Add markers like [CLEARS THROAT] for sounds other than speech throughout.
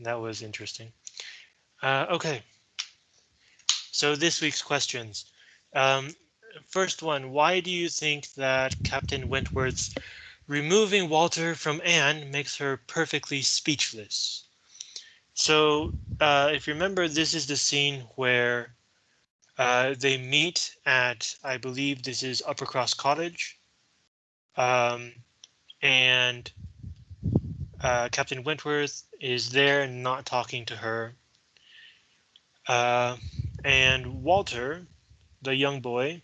that was interesting. Uh, okay. So this week's questions. Um, first one, why do you think that Captain Wentworth's removing Walter from Anne makes her perfectly speechless? So uh, if you remember, this is the scene where uh, they meet at, I believe this is Uppercross Cottage. Um, and uh, Captain Wentworth is there not talking to her. Uh, and Walter, the young boy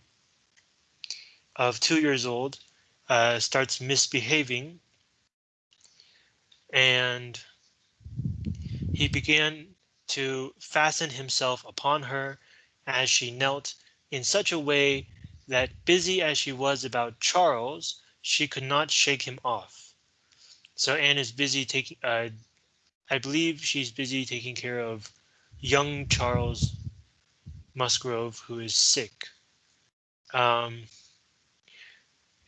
of two years old, uh, starts misbehaving. And he began to fasten himself upon her as she knelt in such a way that busy as she was about Charles, she could not shake him off. So Anne is busy taking, uh, I believe she's busy taking care of young Charles Musgrove, who is sick. Um,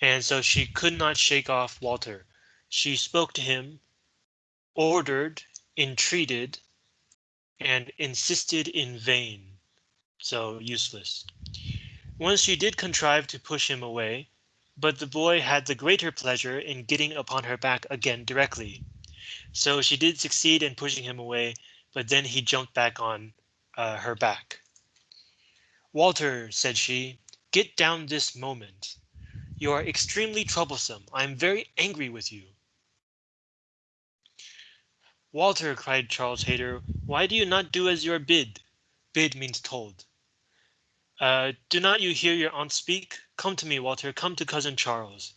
and so she could not shake off Walter. She spoke to him, ordered, entreated, and insisted in vain. So useless. Once she did contrive to push him away, but the boy had the greater pleasure in getting upon her back again directly. So she did succeed in pushing him away, but then he jumped back on uh, her back. Walter, said she, get down this moment. You are extremely troublesome. I am very angry with you. Walter, cried Charles Hayter, why do you not do as you are bid? Bid means told. Uh, do not you hear your aunt speak? Come to me, Walter, come to cousin Charles.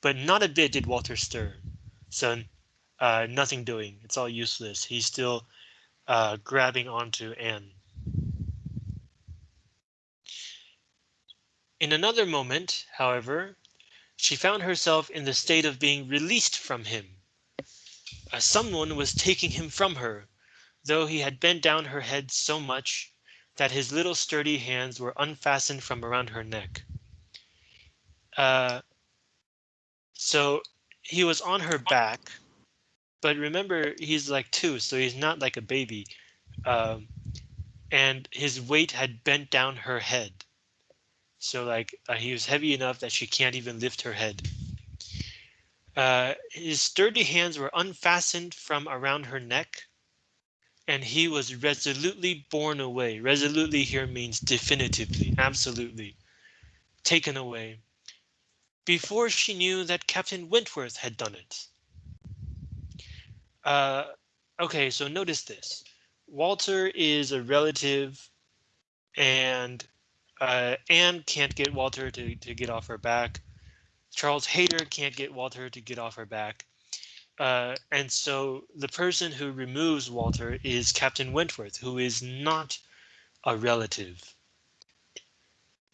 But not a bit did Walter stir. So uh, nothing doing. It's all useless. He's still uh, grabbing onto Anne. In another moment, however, she found herself in the state of being released from him. Uh, someone was taking him from her, though he had bent down her head so much that his little sturdy hands were unfastened from around her neck. Uh, so he was on her back, but remember he's like two, so he's not like a baby. Um, and his weight had bent down her head. So like uh, he was heavy enough that she can't even lift her head. Uh, his sturdy hands were unfastened from around her neck, and he was resolutely borne away. Resolutely here means definitively, absolutely taken away before she knew that Captain Wentworth had done it. Uh, okay, so notice this. Walter is a relative and uh, Anne can't get Walter to, to get off her back. Charles Hayter can't get Walter to get off her back. Uh, and so the person who removes Walter is Captain Wentworth, who is not a relative.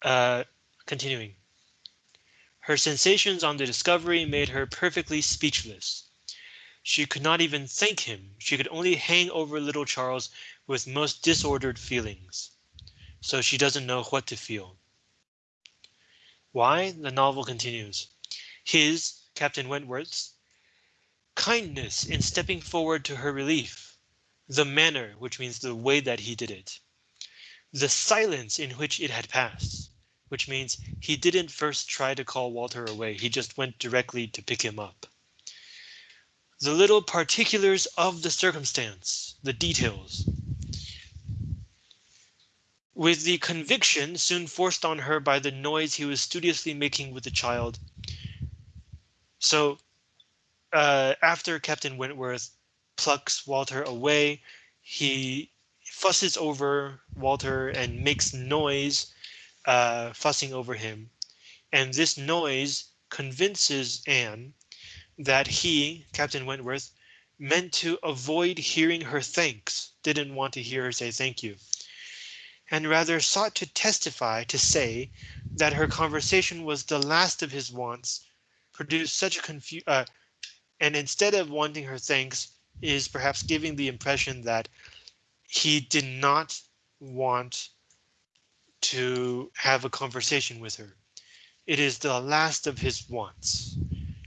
Uh, continuing. Her sensations on the discovery made her perfectly speechless. She could not even thank him. She could only hang over little Charles with most disordered feelings so she doesn't know what to feel. Why? The novel continues. His, Captain Wentworth's, kindness in stepping forward to her relief, the manner, which means the way that he did it, the silence in which it had passed, which means he didn't first try to call Walter away, he just went directly to pick him up. The little particulars of the circumstance, the details, with the conviction soon forced on her by the noise he was studiously making with the child. So uh, after Captain Wentworth plucks Walter away, he fusses over Walter and makes noise uh, fussing over him. And this noise convinces Anne that he, Captain Wentworth, meant to avoid hearing her thanks, didn't want to hear her say thank you and rather sought to testify to say that her conversation was the last of his wants, produced such a confu uh, and instead of wanting her thanks, is perhaps giving the impression that he did not want to have a conversation with her. It is the last of his wants.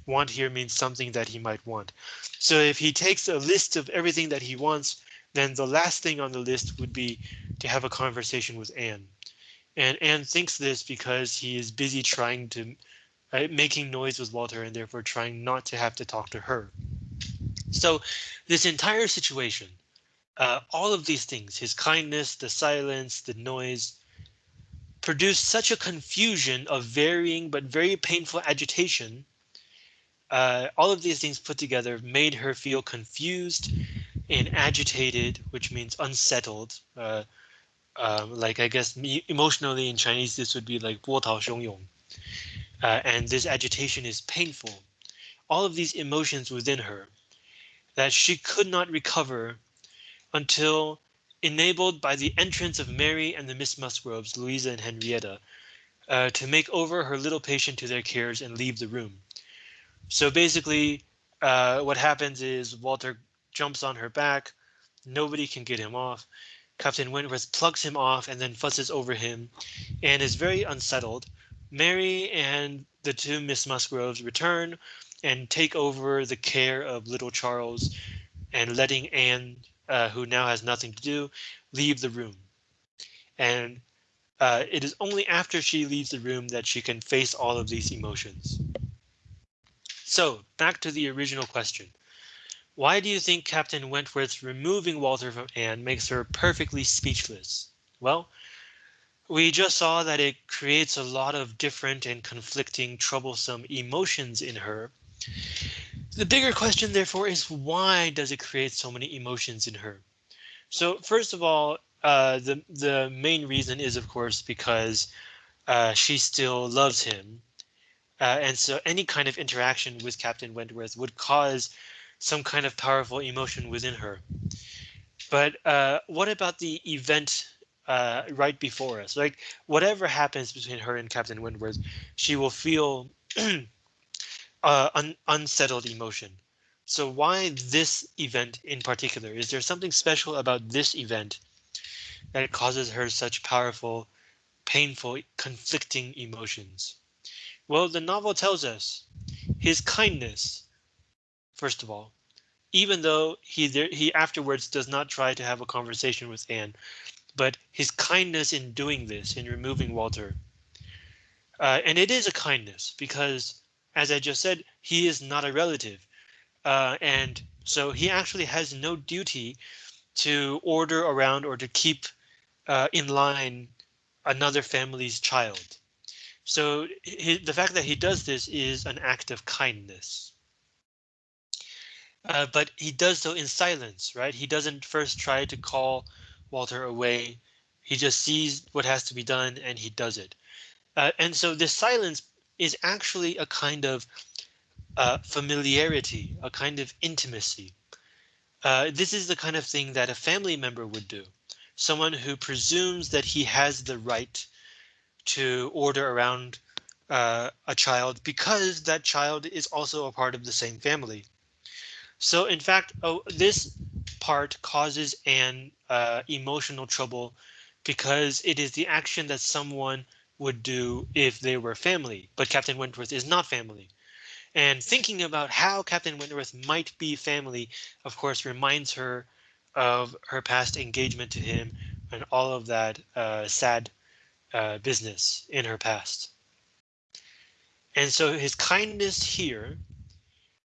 want here means something that he might want. So if he takes a list of everything that he wants, then the last thing on the list would be to have a conversation with Anne. And Anne thinks this because he is busy trying to uh, making noise with Walter and therefore trying not to have to talk to her. So this entire situation, uh, all of these things, his kindness, the silence, the noise, produced such a confusion of varying but very painful agitation. Uh, all of these things put together made her feel confused and agitated, which means unsettled. Uh, um, like I guess emotionally in Chinese, this would be like 波涛汹涌. Uh, and this agitation is painful. All of these emotions within her that she could not recover until enabled by the entrance of Mary and the Miss Musgroves, Louisa and Henrietta, uh, to make over her little patient to their cares and leave the room. So basically, uh, what happens is Walter jumps on her back. Nobody can get him off. Captain Wentworth plucks him off and then fusses over him and is very unsettled. Mary and the two Miss Musgroves return and take over the care of little Charles and letting Anne uh, who now has nothing to do, leave the room. And uh, it is only after she leaves the room that she can face all of these emotions. So back to the original question. Why do you think Captain Wentworth's removing Walter from Anne makes her perfectly speechless? Well, we just saw that it creates a lot of different and conflicting troublesome emotions in her the bigger question, therefore, is why does it create so many emotions in her? So first of all, uh, the the main reason is, of course, because uh, she still loves him. Uh, and so any kind of interaction with Captain Wentworth would cause some kind of powerful emotion within her. But uh, what about the event uh, right before us? Like whatever happens between her and Captain Wentworth, she will feel [CLEARS THROAT] uh, un unsettled emotion. So why this event in particular? Is there something special about this event that causes her such powerful, painful, conflicting emotions? Well, the novel tells us his kindness, first of all, even though he there, he afterwards does not try to have a conversation with Anne, but his kindness in doing this, in removing Walter. Uh, and it is a kindness because as I just said, he is not a relative. Uh, and so he actually has no duty to order around or to keep uh, in line another family's child. So he, the fact that he does this is an act of kindness. Uh, but he does so in silence, right? He doesn't first try to call Walter away. He just sees what has to be done and he does it. Uh, and so this silence is actually a kind of uh, familiarity, a kind of intimacy. Uh, this is the kind of thing that a family member would do. Someone who presumes that he has the right to order around uh, a child because that child is also a part of the same family. So in fact, oh, this part causes an uh, emotional trouble because it is the action that someone would do if they were family, but Captain Wentworth is not family. And thinking about how Captain Wentworth might be family, of course, reminds her of her past engagement to him and all of that uh, sad uh, business in her past. And so his kindness here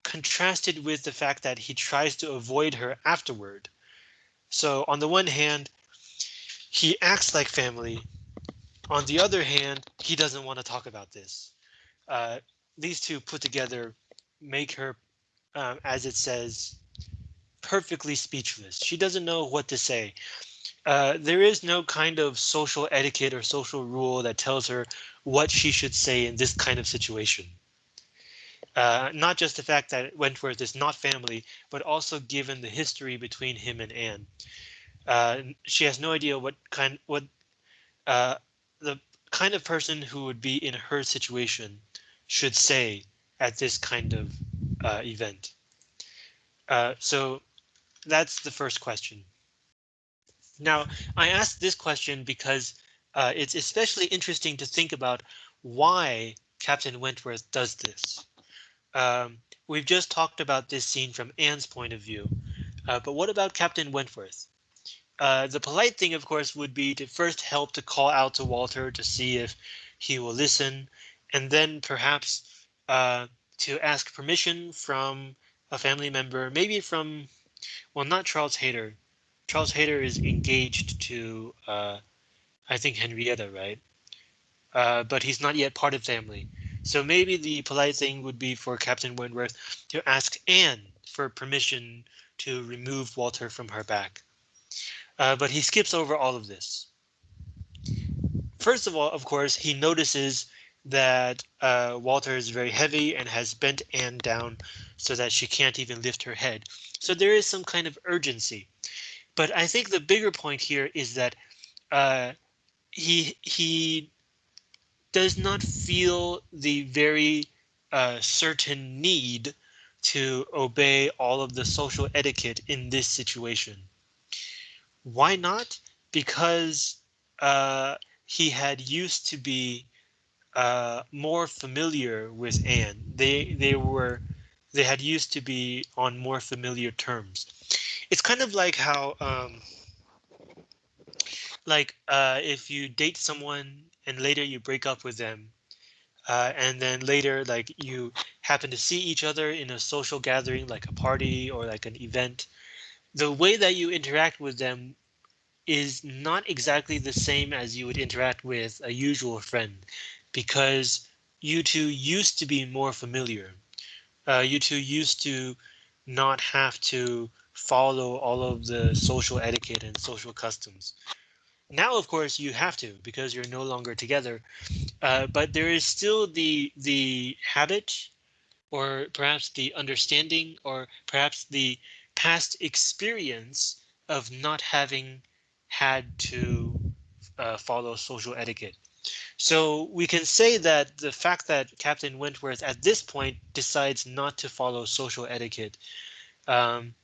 contrasted with the fact that he tries to avoid her afterward. So on the one hand, he acts like family, on the other hand, he doesn't want to talk about this. Uh, these two put together make her, um, as it says, perfectly speechless. She doesn't know what to say. Uh, there is no kind of social etiquette or social rule that tells her what she should say in this kind of situation. Uh, not just the fact that Wentworth is not family, but also given the history between him and Anne. Uh, she has no idea what kind what uh, the kind of person who would be in her situation should say at this kind of uh, event. Uh, so that's the first question. Now, I asked this question because it's especially interesting to think about why Captain Wentworth does this. Um, we've just talked about this scene from Anne's point of view, uh, but what about Captain Wentworth? Uh, the polite thing, of course, would be to first help to call out to Walter to see if he will listen, and then perhaps uh, to ask permission from a family member, maybe from, well, not Charles Hayter. Charles Hayter is engaged to, uh, I think, Henrietta, right? Uh, but he's not yet part of family. So maybe the polite thing would be for Captain Wentworth to ask Anne for permission to remove Walter from her back. Uh, but he skips over all of this. First of all, of course, he notices that uh, Walter is very heavy and has bent Anne down so that she can't even lift her head. So there is some kind of urgency. But I think the bigger point here is that uh, he he does not feel the very uh, certain need to obey all of the social etiquette in this situation. Why not? Because uh, he had used to be uh, more familiar with Anne. They they were they had used to be on more familiar terms. It's kind of like how um, like uh, if you date someone and later you break up with them uh, and then later like you happen to see each other in a social gathering like a party or like an event the way that you interact with them is not exactly the same as you would interact with a usual friend because you two used to be more familiar. Uh, you two used to not have to follow all of the social etiquette and social customs. Now, of course, you have to because you're no longer together. Uh, but there is still the the habit or perhaps the understanding or perhaps the past experience of not having had to uh, follow social etiquette. So we can say that the fact that Captain Wentworth at this point decides not to follow social etiquette um,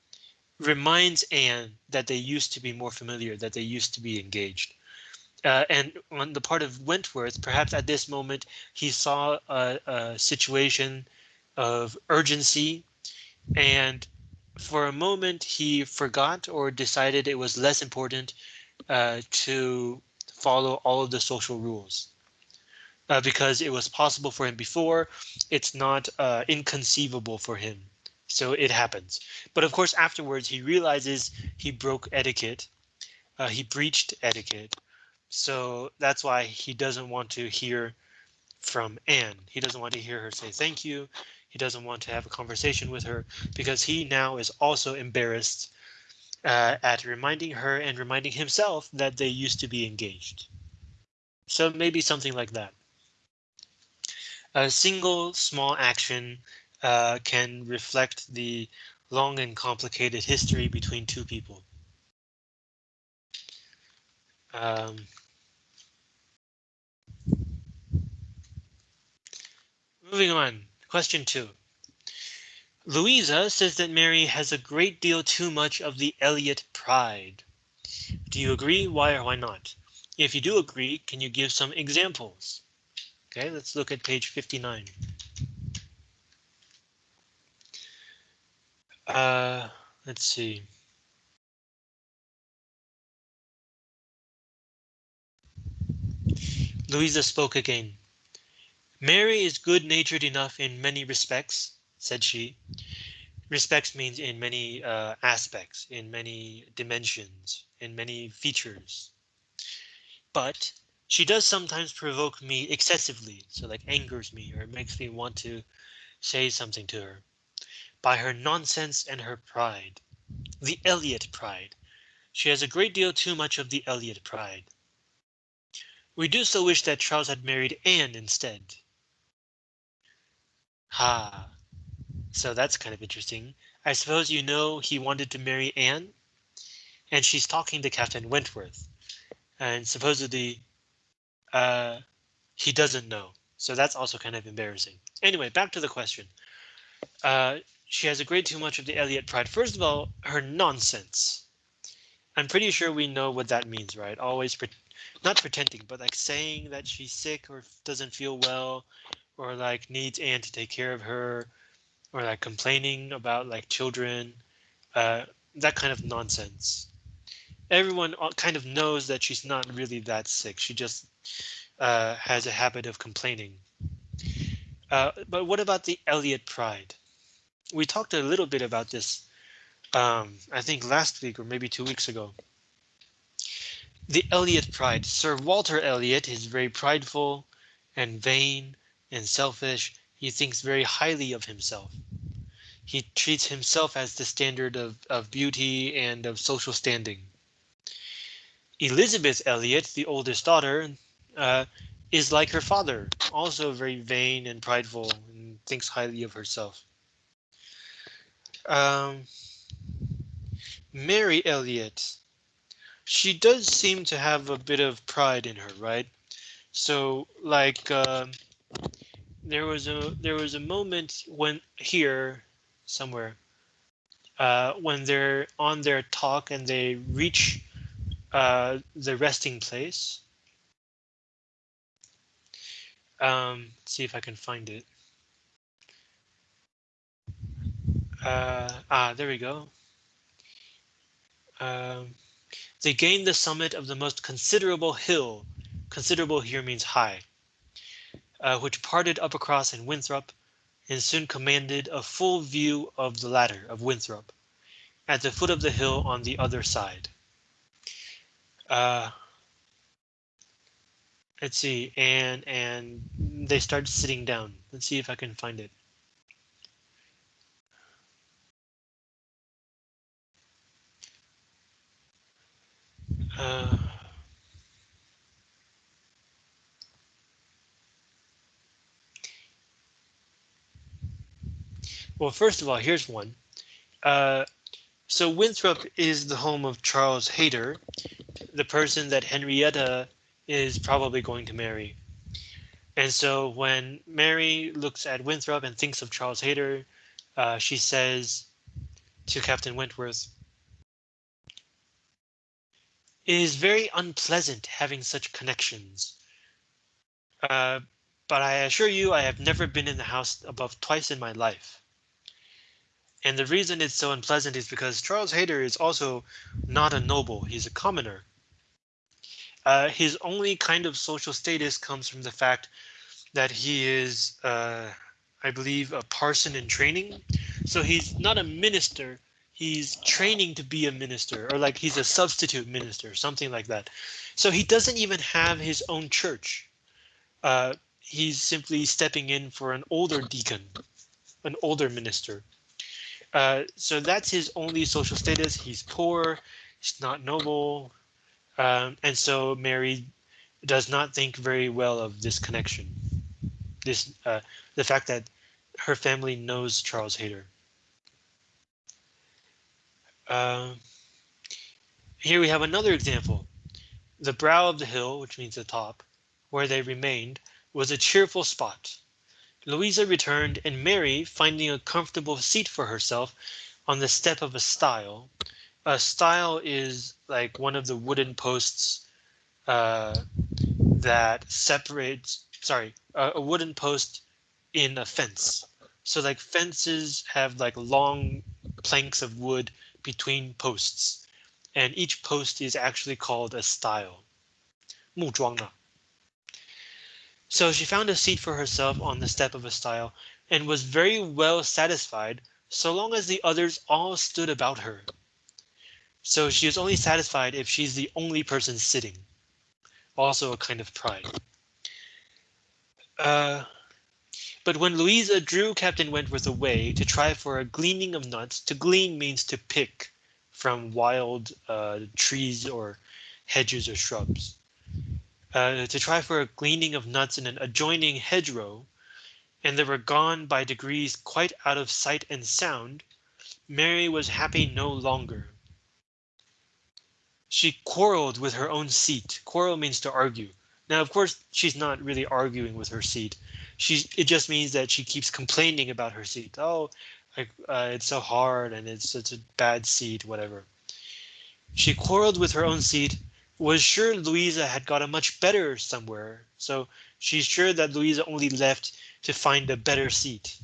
reminds Anne that they used to be more familiar, that they used to be engaged. Uh, and on the part of Wentworth, perhaps at this moment, he saw a, a situation of urgency and for a moment he forgot or decided it was less important uh, to follow all of the social rules uh, because it was possible for him before. It's not uh, inconceivable for him. So it happens. But of course, afterwards, he realizes he broke etiquette. Uh, he breached etiquette. So that's why he doesn't want to hear from Anne. He doesn't want to hear her say thank you. He doesn't want to have a conversation with her because he now is also embarrassed uh, at reminding her and reminding himself that they used to be engaged. So maybe something like that. A single small action uh, can reflect the long and complicated history between two people. Um, moving on, question two. Louisa says that Mary has a great deal too much of the Elliot pride. Do you agree? Why or why not? If you do agree, can you give some examples? Okay, let's look at page 59. Uh, let's see. Louisa spoke again. Mary is good-natured enough in many respects, said she. Respects means in many uh, aspects, in many dimensions, in many features. But she does sometimes provoke me excessively, so like angers me or makes me want to say something to her. By her nonsense and her pride. The Elliot pride. She has a great deal too much of the Elliot pride. We do so wish that Charles had married Anne instead. Ha, so that's kind of interesting. I suppose you know he wanted to marry Anne? And she's talking to Captain Wentworth. And supposedly uh, he doesn't know. So that's also kind of embarrassing. Anyway, back to the question. Uh, she has a great too much of the Elliot pride. First of all, her nonsense. I'm pretty sure we know what that means, right? Always, pre not pretending, but like saying that she's sick or doesn't feel well, or like needs Anne to take care of her, or like complaining about like children, uh, that kind of nonsense. Everyone kind of knows that she's not really that sick. She just uh, has a habit of complaining. Uh, but what about the Elliot pride? We talked a little bit about this, um, I think last week or maybe two weeks ago. The Elliot pride. Sir Walter Elliot is very prideful and vain and selfish. He thinks very highly of himself. He treats himself as the standard of, of beauty and of social standing. Elizabeth Elliot, the oldest daughter, uh, is like her father, also very vain and prideful and thinks highly of herself. Um, Mary Elliot, she does seem to have a bit of pride in her, right? So like uh, there was a there was a moment when here somewhere uh, when they're on their talk and they reach uh, the resting place um, see if I can find it. Uh, ah, there we go. Um, they gained the summit of the most considerable hill. Considerable here means high, uh, which parted Uppercross in Winthrop and soon commanded a full view of the latter of Winthrop at the foot of the hill on the other side. Uh, let's see, and and they start sitting down. Let's see if I can find it. Uh, well, first of all, here's one. Uh, so Winthrop is the home of Charles Hayter, the person that Henrietta is probably going to marry. And so when Mary looks at Winthrop and thinks of Charles Hayter, uh, she says to Captain Wentworth, It is very unpleasant having such connections. Uh, but I assure you I have never been in the house above twice in my life. And the reason it's so unpleasant is because Charles Hayter is also not a noble, he's a commoner. Uh, his only kind of social status comes from the fact that he is, uh, I believe, a parson in training. So he's not a minister. He's training to be a minister or like he's a substitute minister, something like that. So he doesn't even have his own church. Uh, he's simply stepping in for an older deacon, an older minister. Uh, so that's his only social status. He's poor. He's not noble. Um, and so Mary does not think very well of this connection. This uh, the fact that her family knows Charles Hayter. Uh, here we have another example. The brow of the hill, which means the top, where they remained, was a cheerful spot. Louisa returned, and Mary, finding a comfortable seat for herself on the step of a stile, a stile is like one of the wooden posts uh, that separates, sorry, a wooden post in a fence. So like fences have like long planks of wood between posts, and each post is actually called a stile. 木桩呢? So she found a seat for herself on the step of a stile and was very well satisfied so long as the others all stood about her. So she is only satisfied if she's the only person sitting. Also a kind of pride. Uh, but when Louisa drew Captain Wentworth away to try for a gleaning of nuts, to glean means to pick from wild uh, trees or hedges or shrubs. Uh, to try for a gleaning of nuts in an adjoining hedgerow, and they were gone by degrees quite out of sight and sound, Mary was happy no longer. She quarreled with her own seat. Quarrel means to argue. Now, of course, she's not really arguing with her seat. She's it just means that she keeps complaining about her seat. Oh, like uh, it's so hard and it's such a bad seat, whatever. She quarreled with her own seat, was sure Louisa had got a much better somewhere, so she's sure that Louisa only left to find a better seat.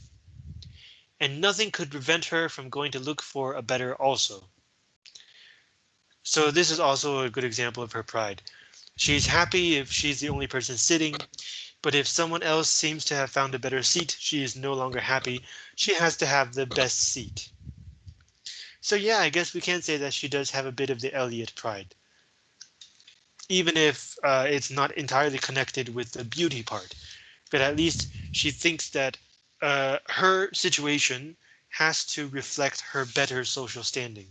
and nothing could prevent her from going to look for a better also. So this is also a good example of her pride. She's happy if she's the only person sitting, but if someone else seems to have found a better seat, she is no longer happy. She has to have the best seat. So yeah, I guess we can say that she does have a bit of the Elliot pride. Even if uh, it's not entirely connected with the beauty part, but at least she thinks that uh, her situation has to reflect her better social standing.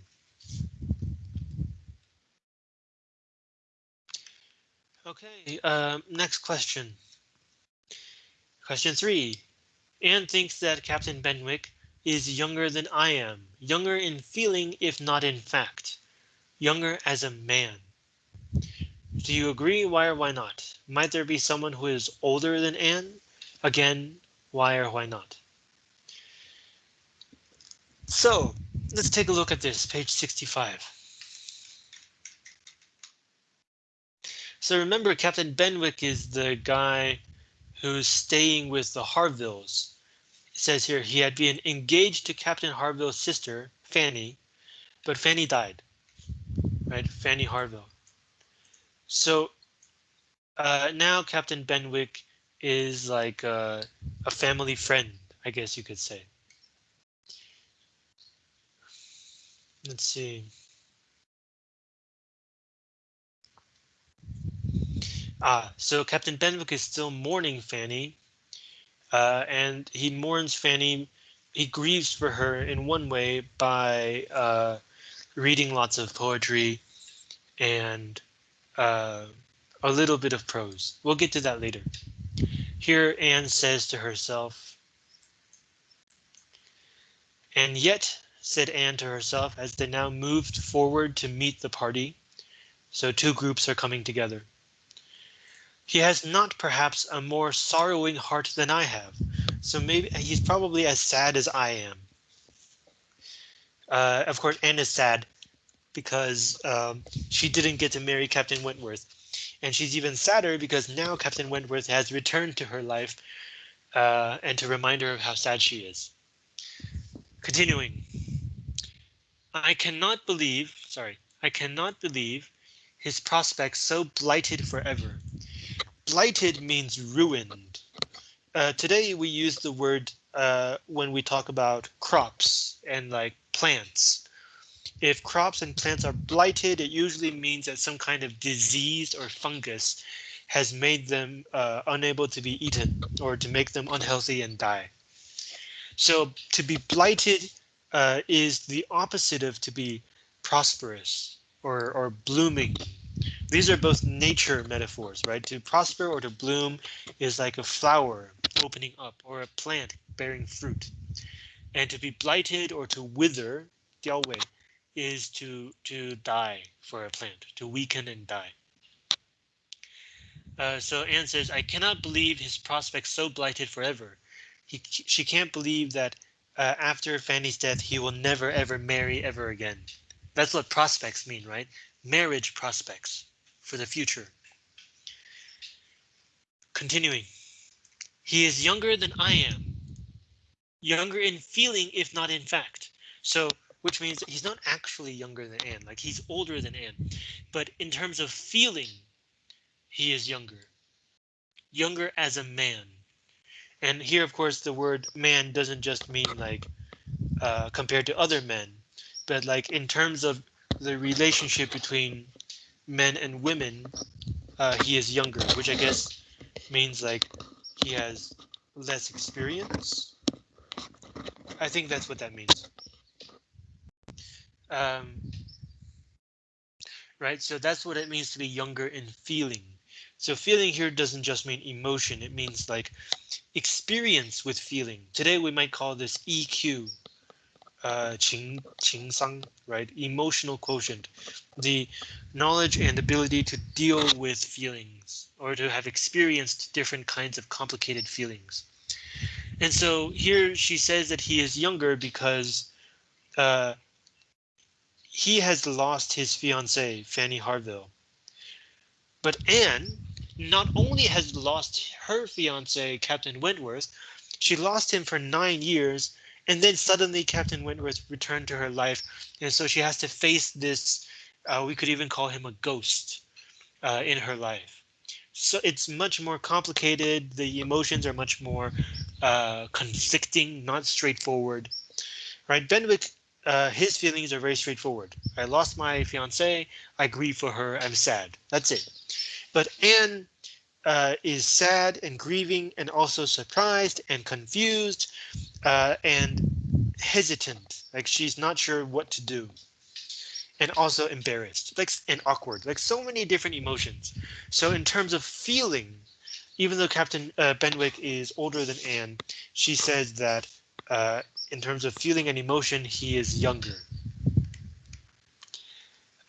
Okay, um, next question. Question three. Anne thinks that Captain Benwick is younger than I am, younger in feeling if not in fact, younger as a man. Do you agree? Why or why not? Might there be someone who is older than Anne? Again, why or why not? So let's take a look at this, page 65. So remember, Captain Benwick is the guy who's staying with the Harvilles says here he had been engaged to Captain Harville's sister, Fanny, but Fanny died. Right, Fanny Harville. So uh, now Captain Benwick is like a family friend, I guess you could say. Let's see. Ah, so Captain Benwick is still mourning Fanny uh, and he mourns Fanny. He grieves for her in one way by uh, reading lots of poetry and uh, a little bit of prose. We'll get to that later. Here Anne says to herself, and yet, said Anne to herself as they now moved forward to meet the party. So two groups are coming together. He has not perhaps a more sorrowing heart than I have, so maybe he's probably as sad as I am. Uh, of course, Anne is sad because um, she didn't get to marry Captain Wentworth. And she's even sadder because now Captain Wentworth has returned to her life uh, and to remind her of how sad she is. Continuing. I cannot believe, sorry, I cannot believe his prospects so blighted forever blighted means ruined. Uh, today we use the word uh, when we talk about crops and like plants. If crops and plants are blighted, it usually means that some kind of disease or fungus has made them uh, unable to be eaten or to make them unhealthy and die. So to be blighted uh, is the opposite of to be prosperous or, or blooming these are both nature metaphors, right? To prosper or to bloom is like a flower opening up or a plant bearing fruit. And to be blighted or to wither, 凋萎, is to to die for a plant, to weaken and die. Uh, so Anne says, I cannot believe his prospects so blighted forever. He, she can't believe that uh, after Fanny's death, he will never ever marry ever again. That's what prospects mean, right? marriage prospects for the future. Continuing, he is younger than I am. Younger in feeling, if not in fact. So, which means he's not actually younger than Anne, like he's older than Anne. But in terms of feeling, he is younger. Younger as a man. And here, of course, the word man doesn't just mean like uh, compared to other men, but like in terms of the relationship between men and women, uh, he is younger, which I guess means like he has less experience. I think that's what that means. Um, right, so that's what it means to be younger in feeling. So feeling here doesn't just mean emotion, it means like experience with feeling. Today we might call this EQ, uh, qing, sang, right? Emotional quotient, the knowledge and ability to deal with feelings or to have experienced different kinds of complicated feelings. And so here she says that he is younger because uh, he has lost his fiancee, Fanny Harville. But Anne not only has lost her fiance, Captain Wentworth, she lost him for nine years and then suddenly Captain Wentworth returned to her life, and so she has to face this. Uh, we could even call him a ghost uh, in her life. So it's much more complicated. The emotions are much more uh, conflicting, not straightforward. Right, Benwick, uh, his feelings are very straightforward. I lost my fiance. I grieve for her. I'm sad. That's it. But Anne uh, is sad and grieving and also surprised and confused uh, and hesitant, like she's not sure what to do. And also embarrassed, like and awkward, like so many different emotions. So in terms of feeling, even though Captain uh, Benwick is older than Anne, she says that uh, in terms of feeling and emotion, he is younger.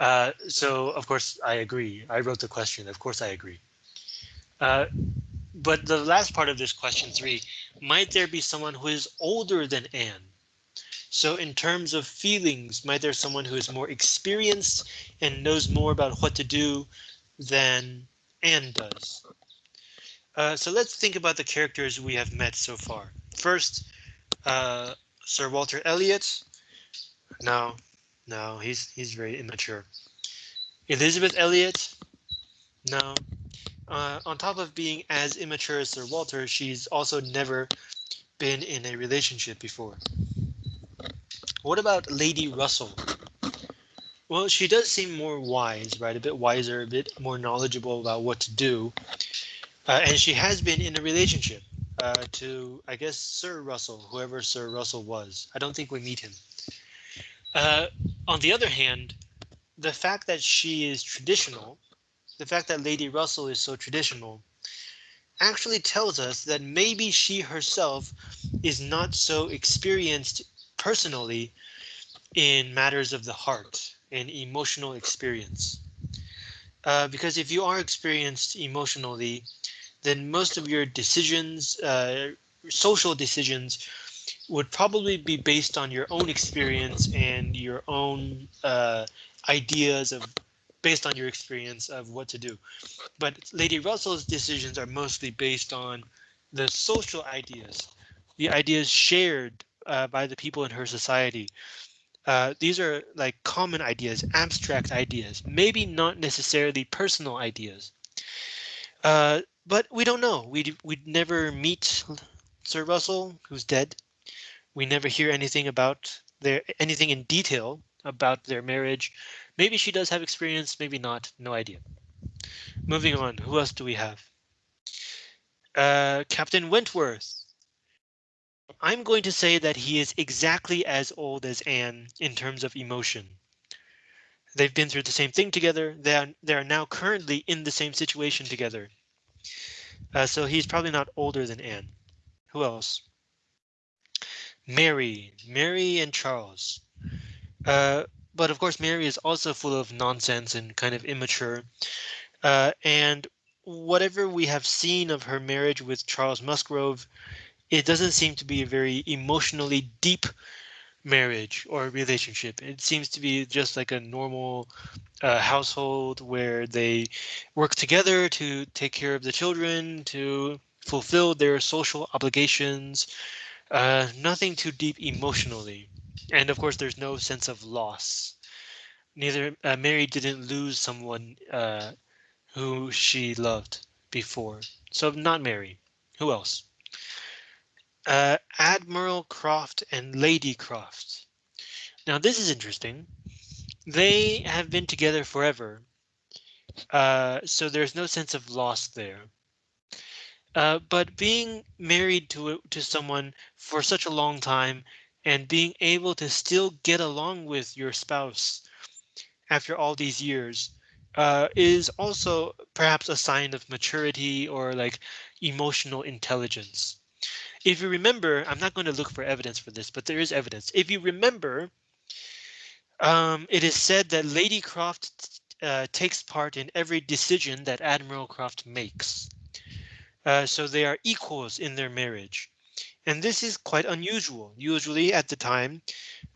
Uh, so of course I agree. I wrote the question. Of course I agree. Uh, but the last part of this question three, might there be someone who is older than Anne? So in terms of feelings, might there someone who is more experienced and knows more about what to do than Anne does? Uh, so let's think about the characters we have met so far. First, uh, Sir Walter Elliot. No, no, he's he's very immature. Elizabeth Elliot. No, uh, on top of being as immature as Sir Walter, she's also never been in a relationship before. What about Lady Russell? Well, she does seem more wise, right? A bit wiser, a bit more knowledgeable about what to do. Uh, and she has been in a relationship uh, to, I guess, Sir Russell, whoever Sir Russell was. I don't think we meet him. Uh, on the other hand, the fact that she is traditional the fact that Lady Russell is so traditional actually tells us that maybe she herself is not so experienced personally in matters of the heart and emotional experience. Uh, because if you are experienced emotionally, then most of your decisions, uh, social decisions, would probably be based on your own experience and your own uh, ideas of based on your experience of what to do. But Lady Russell's decisions are mostly based on the social ideas, the ideas shared uh, by the people in her society. Uh, these are like common ideas, abstract ideas, maybe not necessarily personal ideas. Uh, but we don't know. We we'd never meet Sir Russell, who's dead. We never hear anything about their anything in detail about their marriage Maybe she does have experience, maybe not, no idea. Moving on, who else do we have? Uh, Captain Wentworth. I'm going to say that he is exactly as old as Anne in terms of emotion. They've been through the same thing together. They are, they are now currently in the same situation together. Uh, so he's probably not older than Anne. Who else? Mary, Mary and Charles. Uh, but of course, Mary is also full of nonsense and kind of immature. Uh, and whatever we have seen of her marriage with Charles Musgrove, it doesn't seem to be a very emotionally deep marriage or relationship. It seems to be just like a normal uh, household where they work together to take care of the children, to fulfill their social obligations. Uh, nothing too deep emotionally. And of course, there's no sense of loss. Neither uh, Mary didn't lose someone uh, who she loved before. So not Mary. Who else? Uh, Admiral Croft and Lady Croft. Now this is interesting. They have been together forever. Uh, so there's no sense of loss there. Uh, but being married to to someone for such a long time and being able to still get along with your spouse after all these years uh, is also perhaps a sign of maturity or like emotional intelligence. If you remember, I'm not going to look for evidence for this, but there is evidence. If you remember, um, it is said that Lady Croft uh, takes part in every decision that Admiral Croft makes. Uh, so they are equals in their marriage. And this is quite unusual. Usually at the time,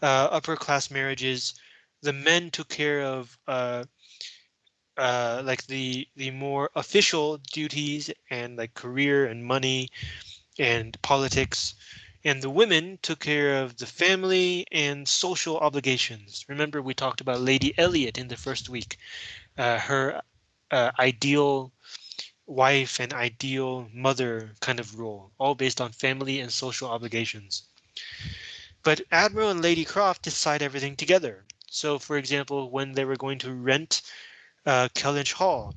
uh, upper class marriages, the men took care of uh, uh, like the the more official duties and like career and money and politics, and the women took care of the family and social obligations. Remember, we talked about Lady Elliot in the first week, uh, her uh, ideal wife and ideal mother kind of role, all based on family and social obligations. But Admiral and Lady Croft decide everything together. So, for example, when they were going to rent uh, Kellynch Hall,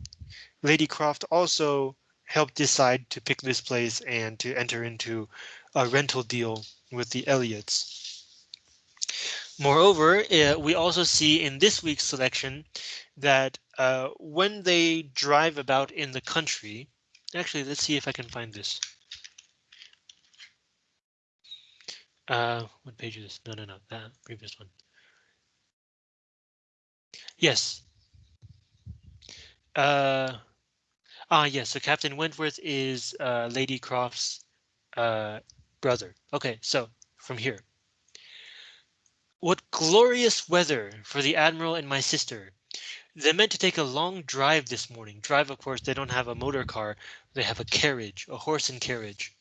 Lady Croft also helped decide to pick this place and to enter into a rental deal with the Elliots. Moreover, uh, we also see in this week's selection that uh, when they drive about in the country, actually, let's see if I can find this. Uh, what page is this? No, no, no, that previous one. Yes. Uh, ah, yes. So Captain Wentworth is uh, Lady Croft's uh, brother. Okay, so from here. What glorious weather for the Admiral and my sister. They meant to take a long drive this morning. Drive, of course, they don't have a motor car. They have a carriage, a horse and carriage.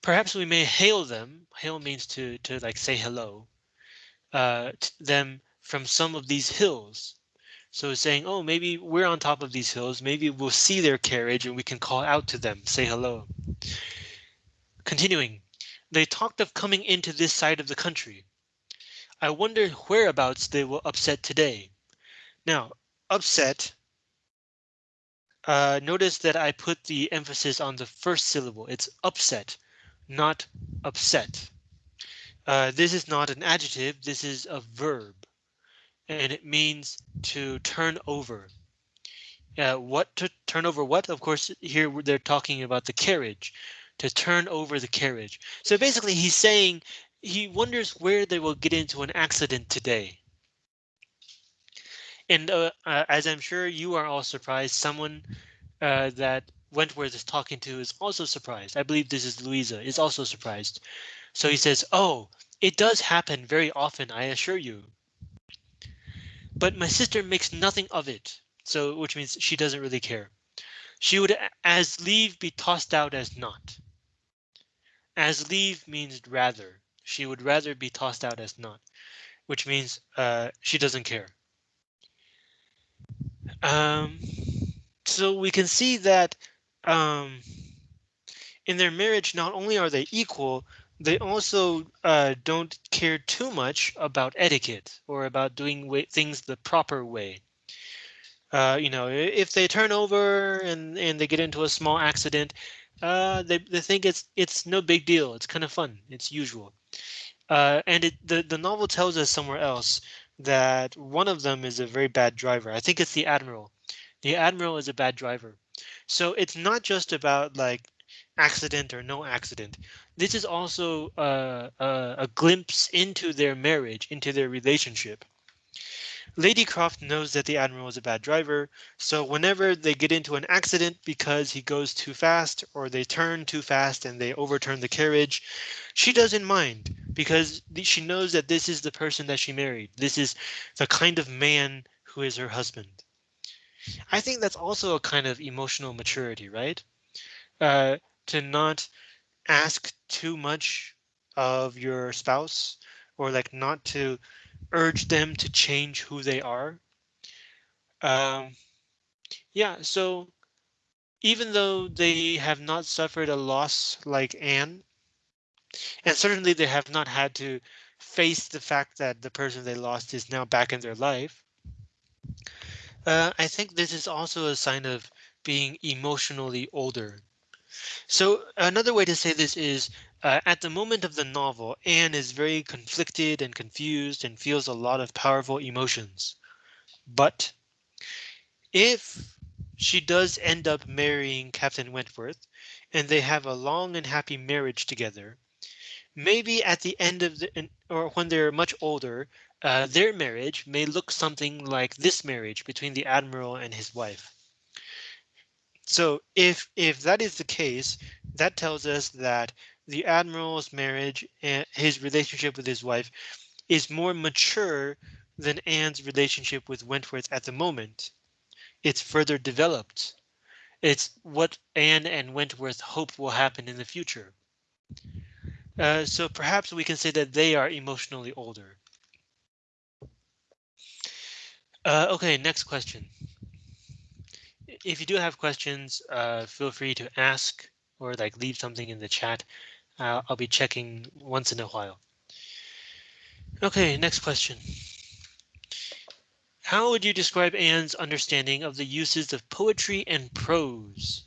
Perhaps we may hail them. Hail means to to like say hello. Uh, them from some of these hills. So saying, oh, maybe we're on top of these hills. Maybe we'll see their carriage and we can call out to them, say hello. Continuing, they talked of coming into this side of the country. I wonder whereabouts they will upset today. Now, upset. Uh, notice that I put the emphasis on the first syllable. It's upset, not upset. Uh, this is not an adjective. This is a verb, and it means to turn over. Uh, what to turn over what? Of course, here they're talking about the carriage, to turn over the carriage. So basically, he's saying he wonders where they will get into an accident today. And uh, uh, as I'm sure you are all surprised, someone uh, that Wentworth is talking to is also surprised. I believe this is Louisa is also surprised. So he says, oh, it does happen very often, I assure you. But my sister makes nothing of it. So which means she doesn't really care. She would as leave be tossed out as not. As leave means rather. She would rather be tossed out as not, which means uh, she doesn't care. Um, so we can see that um, in their marriage, not only are they equal, they also uh, don't care too much about etiquette or about doing things the proper way. Uh, you know, if they turn over and, and they get into a small accident, uh, they, they think it's it's no big deal. It's kind of fun. It's usual. Uh, and it, the, the novel tells us somewhere else that one of them is a very bad driver. I think it's the Admiral. The Admiral is a bad driver. So it's not just about like accident or no accident. This is also uh, uh, a glimpse into their marriage, into their relationship. Lady Croft knows that the Admiral is a bad driver, so whenever they get into an accident because he goes too fast or they turn too fast and they overturn the carriage, she doesn't mind because she knows that this is the person that she married. This is the kind of man who is her husband. I think that's also a kind of emotional maturity, right? Uh, to not ask too much of your spouse or like not to urge them to change who they are. Um, yeah, so even though they have not suffered a loss like Anne, and certainly they have not had to face the fact that the person they lost is now back in their life. Uh, I think this is also a sign of being emotionally older. So another way to say this is uh, at the moment of the novel, Anne is very conflicted and confused and feels a lot of powerful emotions. But if she does end up marrying Captain Wentworth and they have a long and happy marriage together, maybe at the end of the or when they're much older, uh, their marriage may look something like this marriage between the admiral and his wife. So if if that is the case, that tells us that the admiral's marriage and his relationship with his wife is more mature than Anne's relationship with Wentworth at the moment. It's further developed. It's what Anne and Wentworth hope will happen in the future. Uh, so perhaps we can say that they are emotionally older. Uh, okay, next question. If you do have questions, uh, feel free to ask or like leave something in the chat. I'll be checking once in a while. Okay, next question. How would you describe Anne's understanding of the uses of poetry and prose?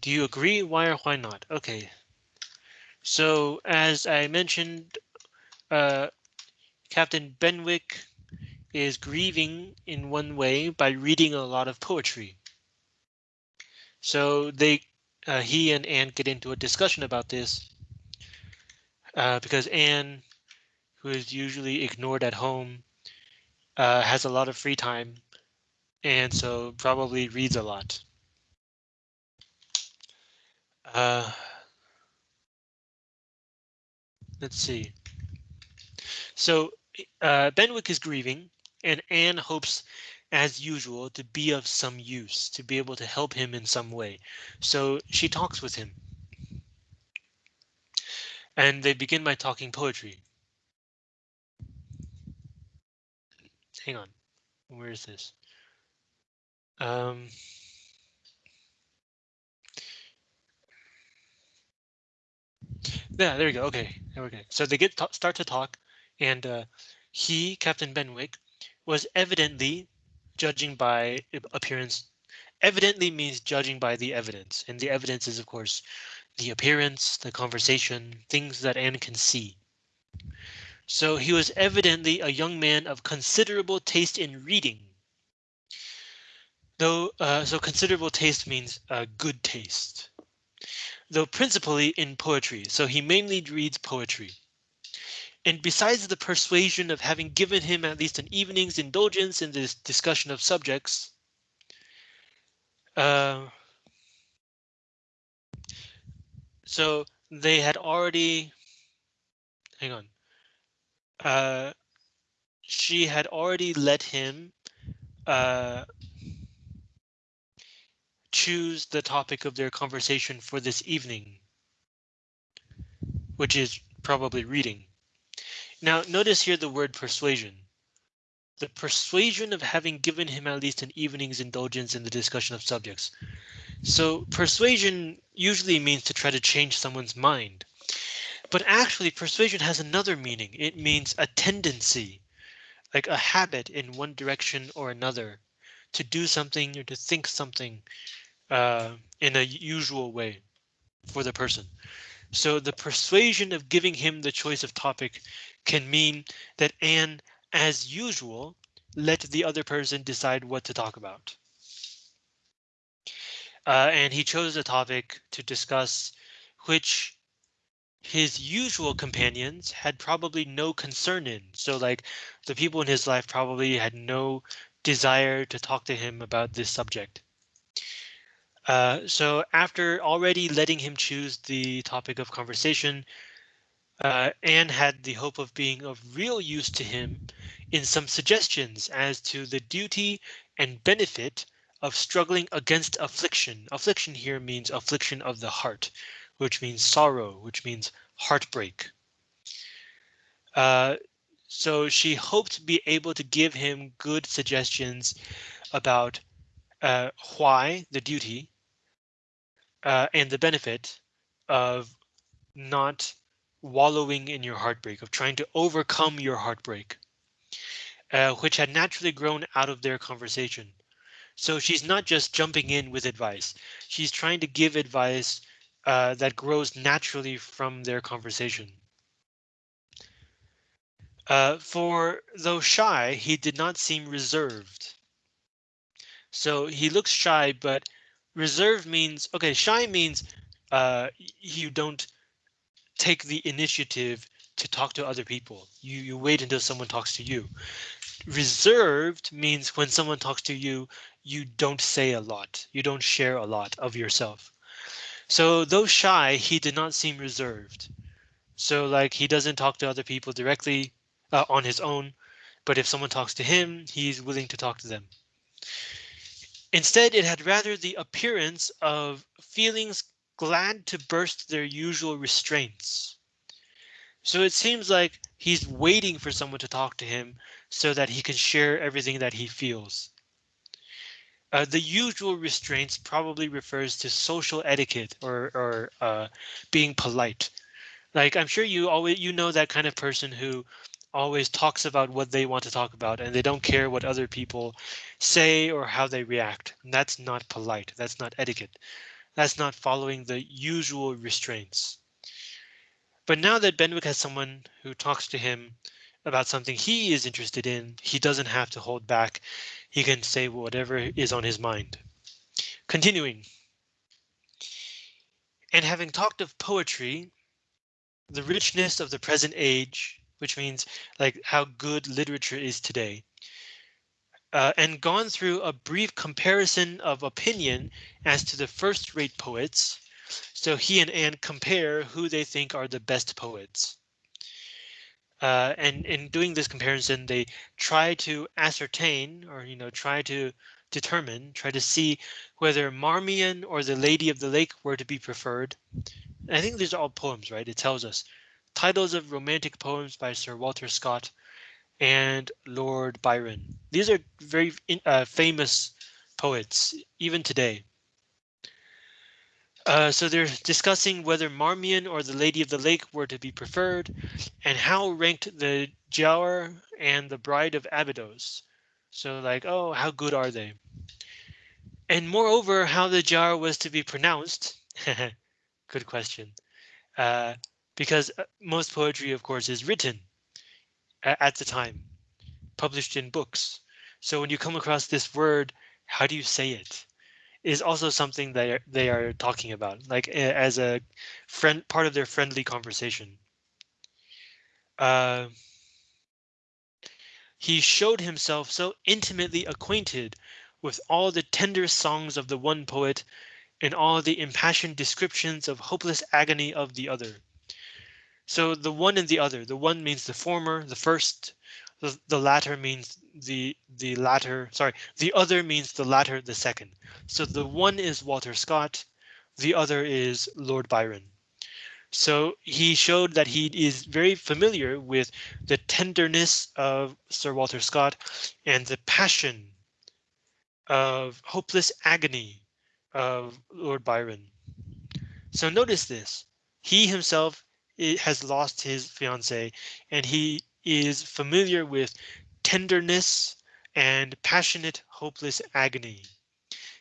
Do you agree? Why or why not? Okay. So as I mentioned, uh, Captain Benwick is grieving in one way by reading a lot of poetry. So they, uh, he and Anne get into a discussion about this uh, because Anne, who is usually ignored at home, uh, has a lot of free time and so probably reads a lot. Uh, let's see. So uh, Benwick is grieving and Anne hopes as usual to be of some use, to be able to help him in some way. So she talks with him. And they begin by talking poetry. Hang on, where is this? Um, yeah, there we go. Okay, there we go. So they get start to talk, and uh, he, Captain Benwick, was evidently judging by appearance. Evidently means judging by the evidence, and the evidence is, of course, the appearance, the conversation, things that Anne can see. So he was evidently a young man of considerable taste in reading. Though, uh, so considerable taste means uh, good taste. Though principally in poetry, so he mainly reads poetry. And besides the persuasion of having given him at least an evening's indulgence in this discussion of subjects, uh, so they had already, hang on, uh, she had already let him uh, choose the topic of their conversation for this evening, which is probably reading. Now notice here the word persuasion. The persuasion of having given him at least an evening's indulgence in the discussion of subjects. So persuasion usually means to try to change someone's mind. But actually persuasion has another meaning. It means a tendency, like a habit in one direction or another, to do something or to think something uh, in a usual way for the person. So the persuasion of giving him the choice of topic can mean that Anne, as usual, let the other person decide what to talk about. Uh, and he chose a topic to discuss which his usual companions had probably no concern in. So like the people in his life probably had no desire to talk to him about this subject. Uh, so after already letting him choose the topic of conversation, uh, Anne had the hope of being of real use to him in some suggestions as to the duty and benefit of struggling against affliction. Affliction here means affliction of the heart which means sorrow, which means heartbreak. Uh, so she hoped to be able to give him good suggestions about uh, why the duty uh, and the benefit of not wallowing in your heartbreak, of trying to overcome your heartbreak, uh, which had naturally grown out of their conversation. So she's not just jumping in with advice. She's trying to give advice uh, that grows naturally from their conversation. Uh, for though shy, he did not seem reserved. So he looks shy, but reserved means OK, shy means uh, you don't take the initiative to talk to other people. You you wait until someone talks to you. Reserved means when someone talks to you, you don't say a lot. You don't share a lot of yourself. So though shy, he did not seem reserved. So like he doesn't talk to other people directly uh, on his own, but if someone talks to him, he's willing to talk to them. Instead, it had rather the appearance of feelings glad to burst their usual restraints. So it seems like he's waiting for someone to talk to him so that he can share everything that he feels. Uh, the usual restraints probably refers to social etiquette or, or uh, being polite. Like I'm sure you always you know that kind of person who always talks about what they want to talk about and they don't care what other people say or how they react. And that's not polite. That's not etiquette. That's not following the usual restraints. But now that Benwick has someone who talks to him about something he is interested in, he doesn't have to hold back. He can say whatever is on his mind. Continuing. And having talked of poetry, the richness of the present age, which means like how good literature is today, uh, and gone through a brief comparison of opinion as to the first rate poets, so he and Anne compare who they think are the best poets. Uh, and in doing this comparison, they try to ascertain or, you know, try to determine, try to see whether Marmion or the Lady of the Lake were to be preferred. I think these are all poems, right? It tells us titles of romantic poems by Sir Walter Scott and Lord Byron. These are very uh, famous poets, even today. Uh, so they're discussing whether Marmion or the Lady of the Lake were to be preferred, and how ranked the Giaour and the Bride of Abydos. So like, oh, how good are they? And moreover, how the Giaour was to be pronounced. [LAUGHS] good question. Uh, because uh, most poetry, of course, is written at the time, published in books. So when you come across this word, how do you say it? Is also something that they are talking about, like as a friend part of their friendly conversation. Uh, he showed himself so intimately acquainted with all the tender songs of the one poet and all the impassioned descriptions of hopeless agony of the other. So the one and the other, the one means the former, the first, the, the latter means the the latter sorry the other means the latter the second. So the one is walter scott the other is lord byron. So he showed that he is very familiar with the tenderness of sir walter scott and the passion of hopeless agony of lord byron. So notice this. He himself eh, has lost his fiance and he is familiar with tenderness and passionate, hopeless agony.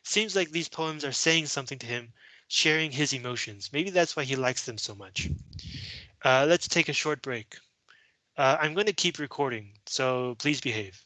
Seems like these poems are saying something to him, sharing his emotions. Maybe that's why he likes them so much. Uh, let's take a short break. Uh, I'm going to keep recording, so please behave.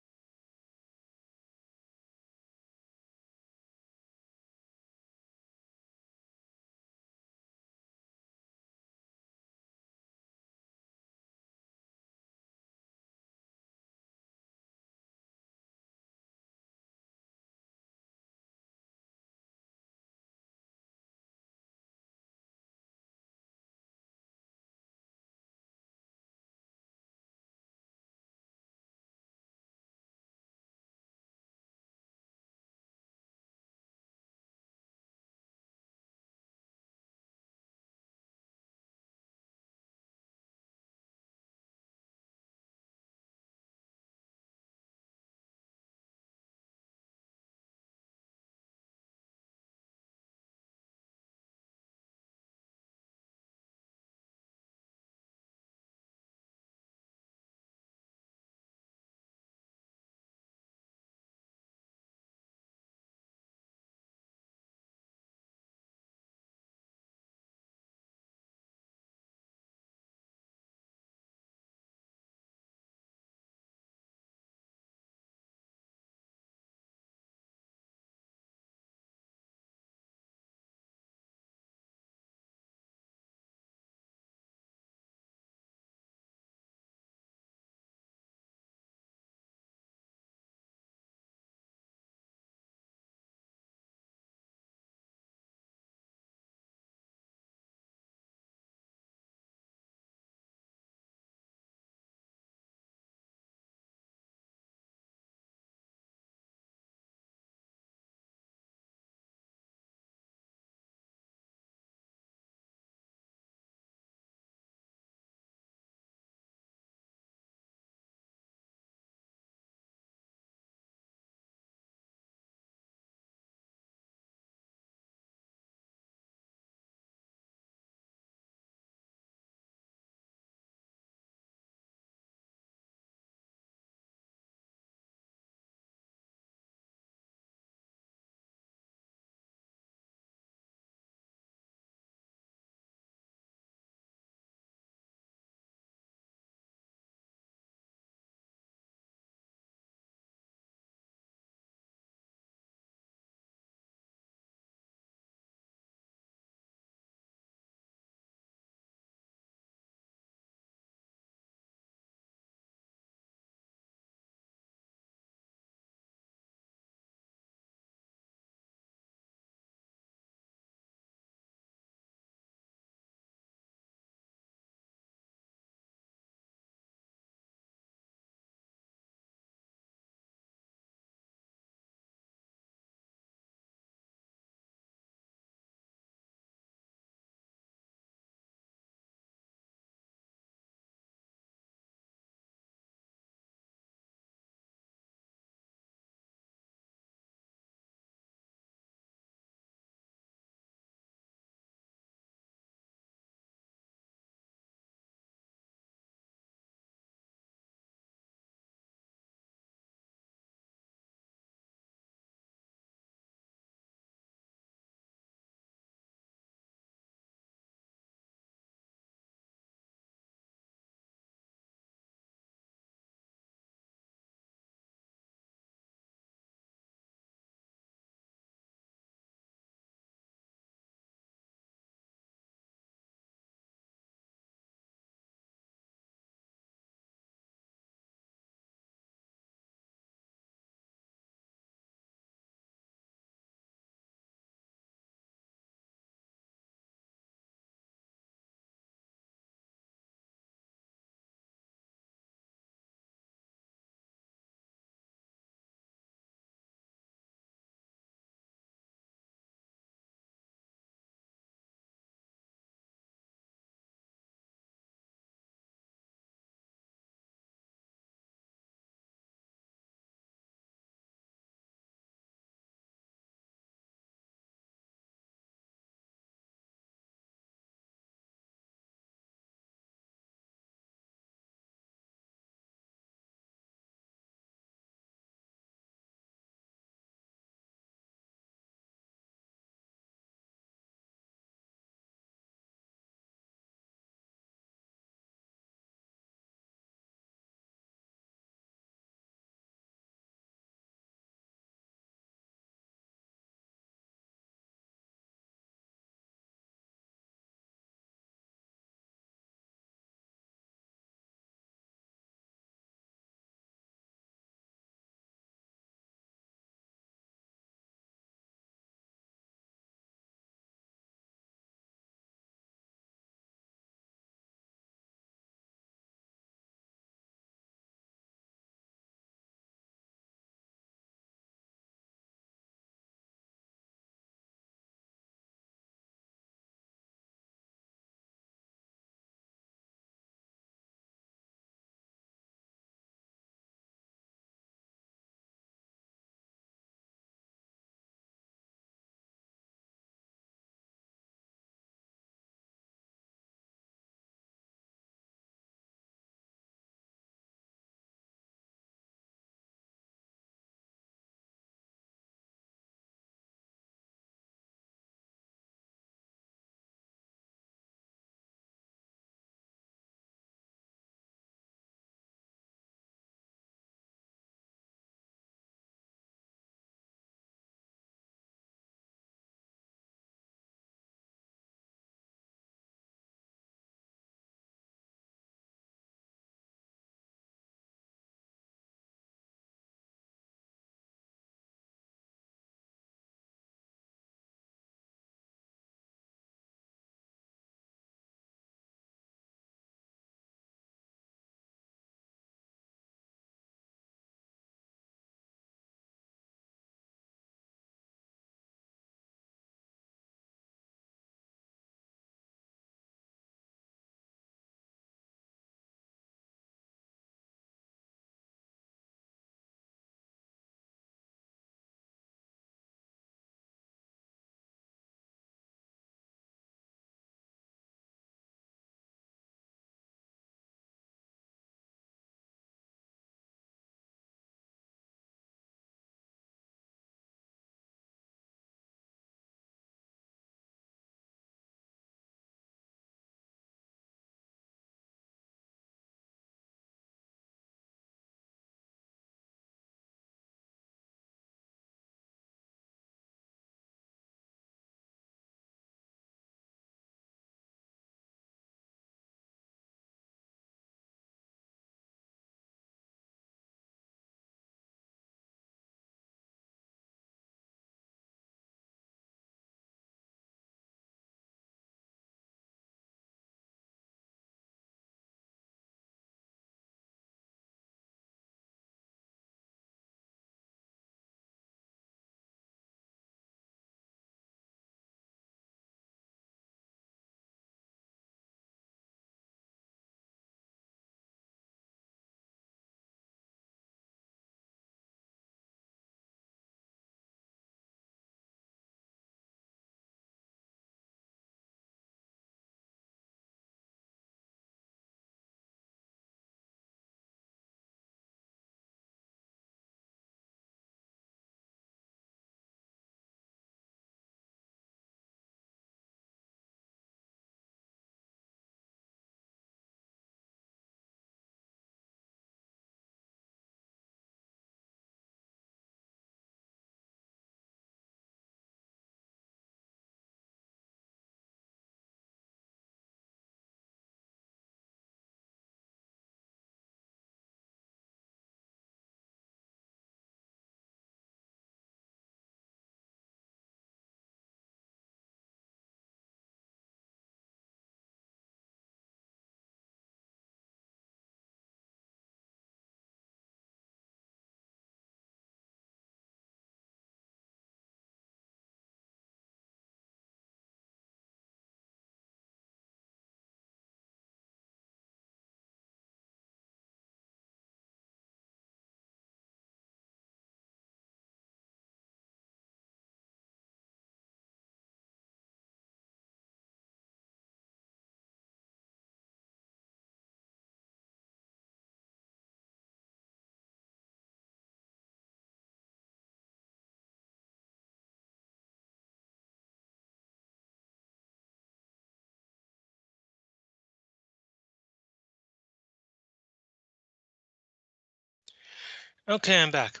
Okay, I'm back.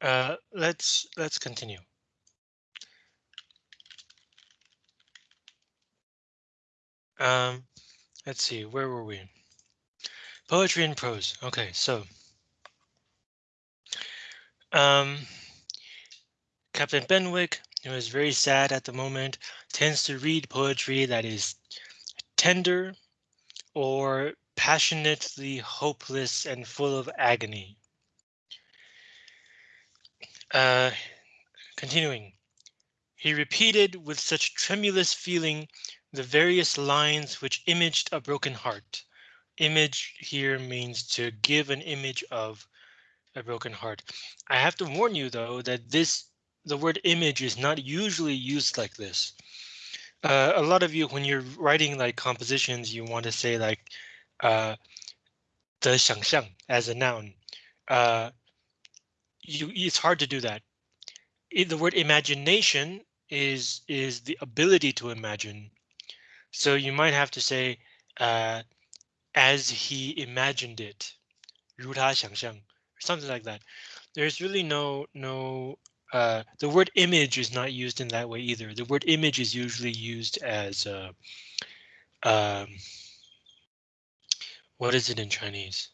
Uh, let's let's continue. Um, let's see, where were we? Poetry and prose. Okay, so um, Captain Benwick, who is very sad at the moment, tends to read poetry that is tender or passionately hopeless and full of agony. Uh, continuing, he repeated with such tremulous feeling the various lines which imaged a broken heart. Image here means to give an image of a broken heart. I have to warn you though that this the word image is not usually used like this. Uh, a lot of you when you're writing like compositions you want to say like uh, 的想象 as a noun. Uh, you it's hard to do that. the word imagination is is the ability to imagine. So you might have to say uh, as he imagined it, 如他想象, or something like that. There's really no no uh, the word image is not used in that way either. The word image is usually used as uh, um, what is it in Chinese?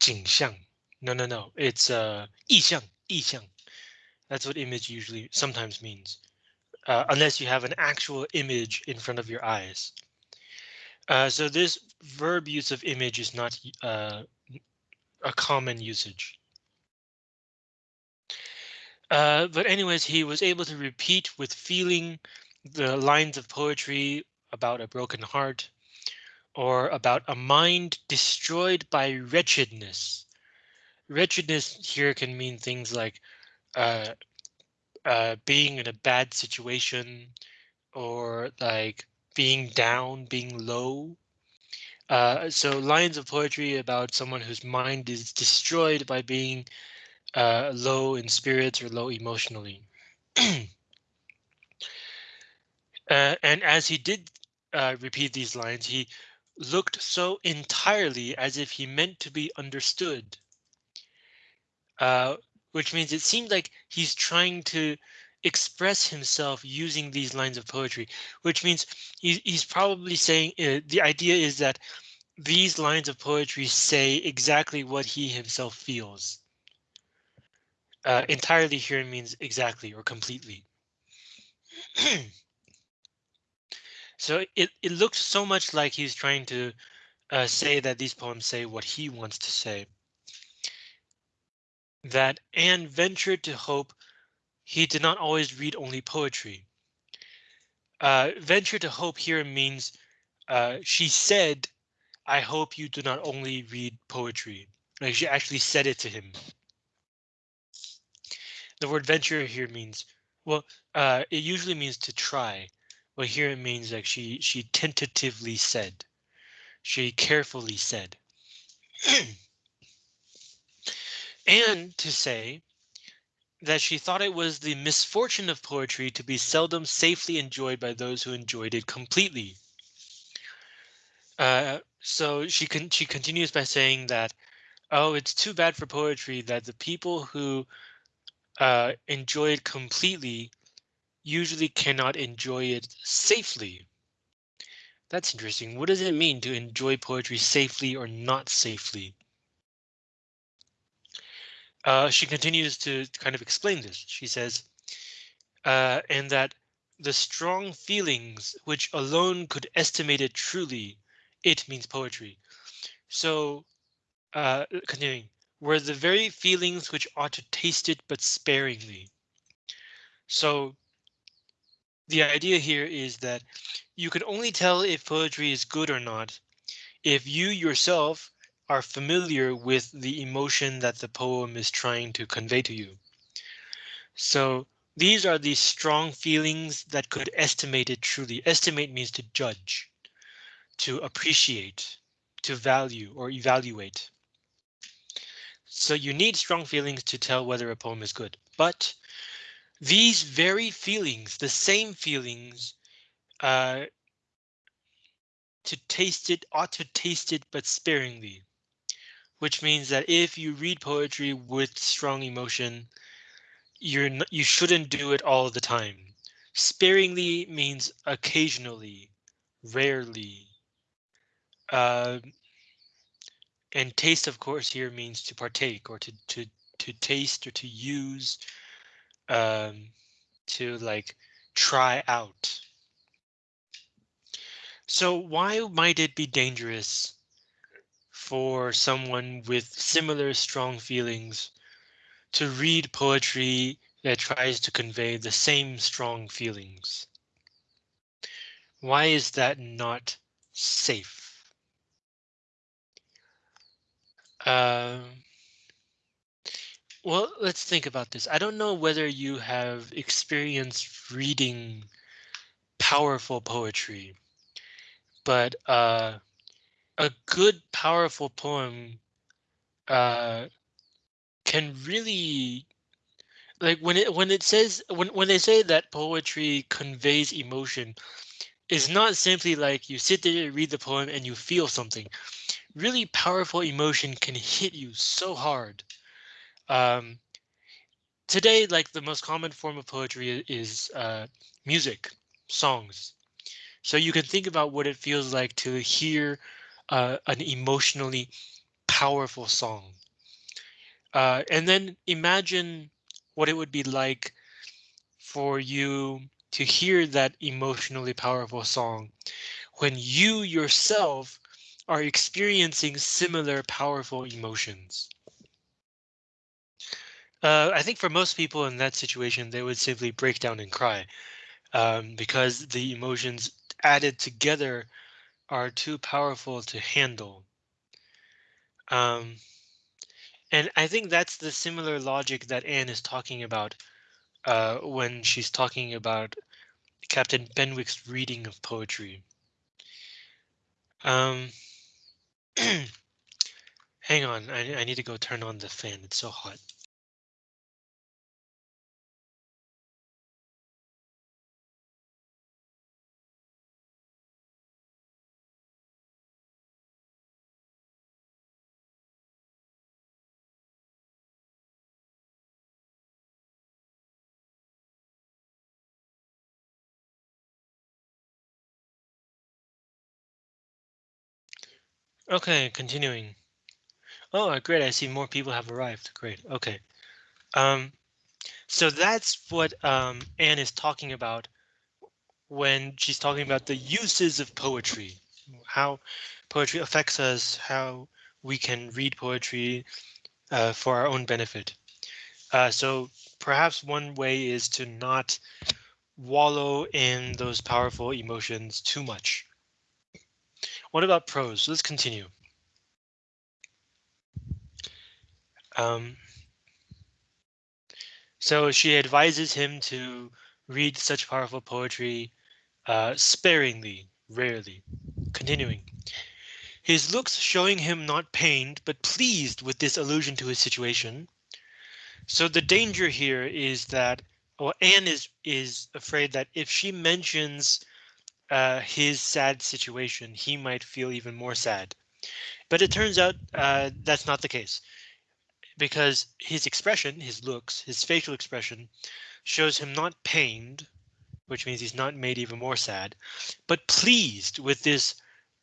景象. no, no, no. It's uh, 意象, yixiang. That's what image usually sometimes means, uh, unless you have an actual image in front of your eyes. Uh, so this verb use of image is not uh, a common usage. Uh, but anyways, he was able to repeat with feeling the lines of poetry about a broken heart or about a mind destroyed by wretchedness. Wretchedness here can mean things like uh, uh, being in a bad situation or like being down, being low. Uh, so lines of poetry about someone whose mind is destroyed by being uh, low in spirits or low emotionally. [CLEARS THROAT] uh, and as he did uh, repeat these lines, he looked so entirely as if he meant to be understood. Uh, which means it seemed like he's trying to express himself using these lines of poetry, which means he, he's probably saying uh, the idea is that these lines of poetry say exactly what he himself feels. Uh, entirely here means exactly or completely. [CLEARS THROAT] so it, it looks so much like he's trying to uh, say that these poems say what he wants to say. That Anne ventured to hope he did not always read only poetry. Uh, venture to hope here means uh, she said, I hope you do not only read poetry. Like she actually said it to him. The word venture here means, well, uh, it usually means to try, but here it means like she she tentatively said, she carefully said. [CLEARS THROAT] and to say that she thought it was the misfortune of poetry to be seldom safely enjoyed by those who enjoyed it completely. Uh, so she can she continues by saying that, oh, it's too bad for poetry that the people who uh, enjoy it completely usually cannot enjoy it safely. That's interesting. What does it mean to enjoy poetry safely or not safely? Uh, she continues to kind of explain this. She says, uh, and that the strong feelings which alone could estimate it truly, it means poetry. So, uh, continuing, were the very feelings which ought to taste it but sparingly. So the idea here is that you can only tell if poetry is good or not if you yourself are familiar with the emotion that the poem is trying to convey to you. So these are the strong feelings that could estimate it truly. Estimate means to judge, to appreciate, to value or evaluate. So you need strong feelings to tell whether a poem is good. But these very feelings, the same feelings, uh, to taste it ought to taste it but sparingly which means that if you read poetry with strong emotion, you're you shouldn't do it all the time. Sparingly means occasionally, rarely. Uh, and taste, of course, here means to partake or to to to taste or to use, um, to like try out. So why might it be dangerous for someone with similar strong feelings to read poetry that tries to convey the same strong feelings? Why is that not safe? Uh, well, let's think about this. I don't know whether you have experienced reading powerful poetry, but uh, a good, powerful poem uh, can really like when it when it says when when they say that poetry conveys emotion is not simply like you sit there and read the poem and you feel something. Really powerful emotion can hit you so hard. Um today like the most common form of poetry is uh music songs. So you can think about what it feels like to hear uh, an emotionally powerful song uh, and then imagine what it would be like for you to hear that emotionally powerful song when you yourself are experiencing similar powerful emotions. Uh, I think for most people in that situation, they would simply break down and cry um, because the emotions added together are too powerful to handle. Um, and I think that's the similar logic that Anne is talking about uh, when she's talking about Captain Benwick's reading of poetry. Um, [CLEARS THROAT] hang on, I, I need to go turn on the fan. It's so hot. Okay, continuing. Oh, great. I see more people have arrived. Great. Okay. Um, so that's what um, Anne is talking about when she's talking about the uses of poetry, how poetry affects us, how we can read poetry uh, for our own benefit. Uh, so perhaps one way is to not wallow in those powerful emotions too much. What about prose? Let's continue. Um, so she advises him to read such powerful poetry uh, sparingly, rarely. Continuing. His looks showing him not pained, but pleased with this allusion to his situation. So the danger here is that, well, Anne is is afraid that if she mentions uh, his sad situation, he might feel even more sad. But it turns out uh, that's not the case because his expression, his looks, his facial expression shows him not pained, which means he's not made even more sad, but pleased with this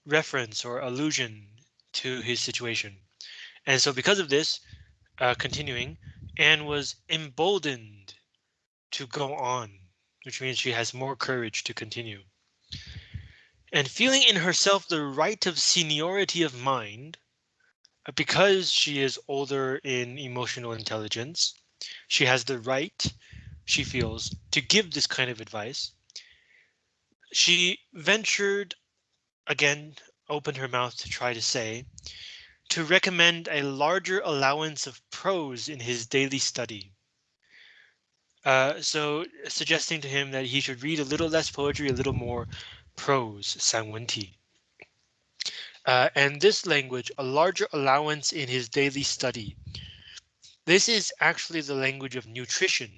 reference or allusion to his situation. And so because of this, uh, continuing, Anne was emboldened to go on, which means she has more courage to continue. And feeling in herself the right of seniority of mind, uh, because she is older in emotional intelligence, she has the right, she feels, to give this kind of advice. She ventured, again, opened her mouth to try to say, to recommend a larger allowance of prose in his daily study. Uh, so suggesting to him that he should read a little less poetry, a little more prose, 散文体. Uh, and this language, a larger allowance in his daily study. This is actually the language of nutrition.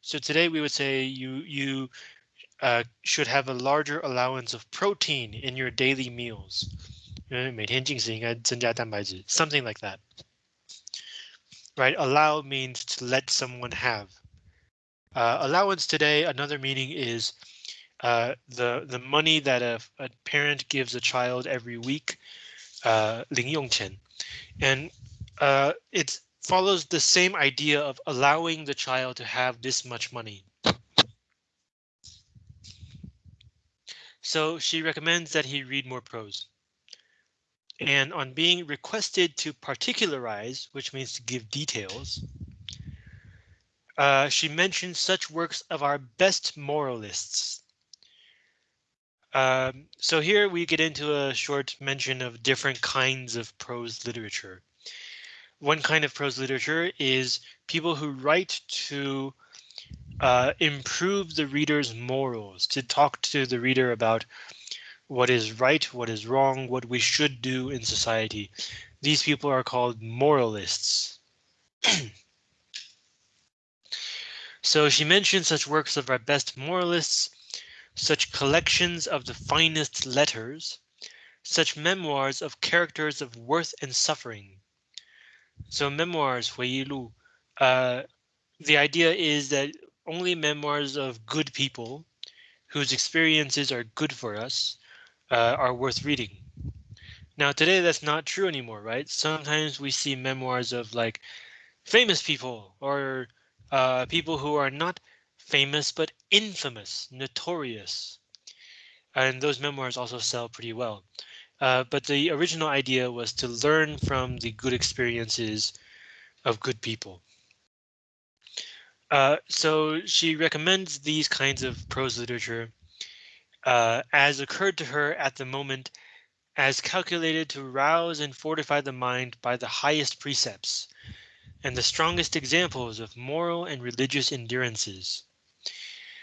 So today we would say you you uh, should have a larger allowance of protein in your daily meals. something like that. Right, allow means to let someone have. Uh, allowance today, another meaning is uh, the the money that a, a, parent gives a child every week, uh, 零用钱, and uh, it follows the same idea of allowing the child to have this much money. So she recommends that he read more prose. And on being requested to particularize, which means to give details, uh, she mentions such works of our best moralists. Um, so here we get into a short mention of different kinds of prose literature. One kind of prose literature is people who write to uh, improve the reader's morals, to talk to the reader about what is right, what is wrong, what we should do in society. These people are called moralists. [CLEARS THROAT] So she mentioned such works of our best moralists, such collections of the finest letters, such memoirs of characters of worth and suffering. So memoirs, Huilu, uh, the idea is that only memoirs of good people whose experiences are good for us uh, are worth reading. Now today that's not true anymore, right? Sometimes we see memoirs of like famous people or uh, people who are not famous but infamous, notorious. And those memoirs also sell pretty well. Uh, but the original idea was to learn from the good experiences of good people. Uh, so she recommends these kinds of prose literature uh, as occurred to her at the moment as calculated to rouse and fortify the mind by the highest precepts and the strongest examples of moral and religious endurances.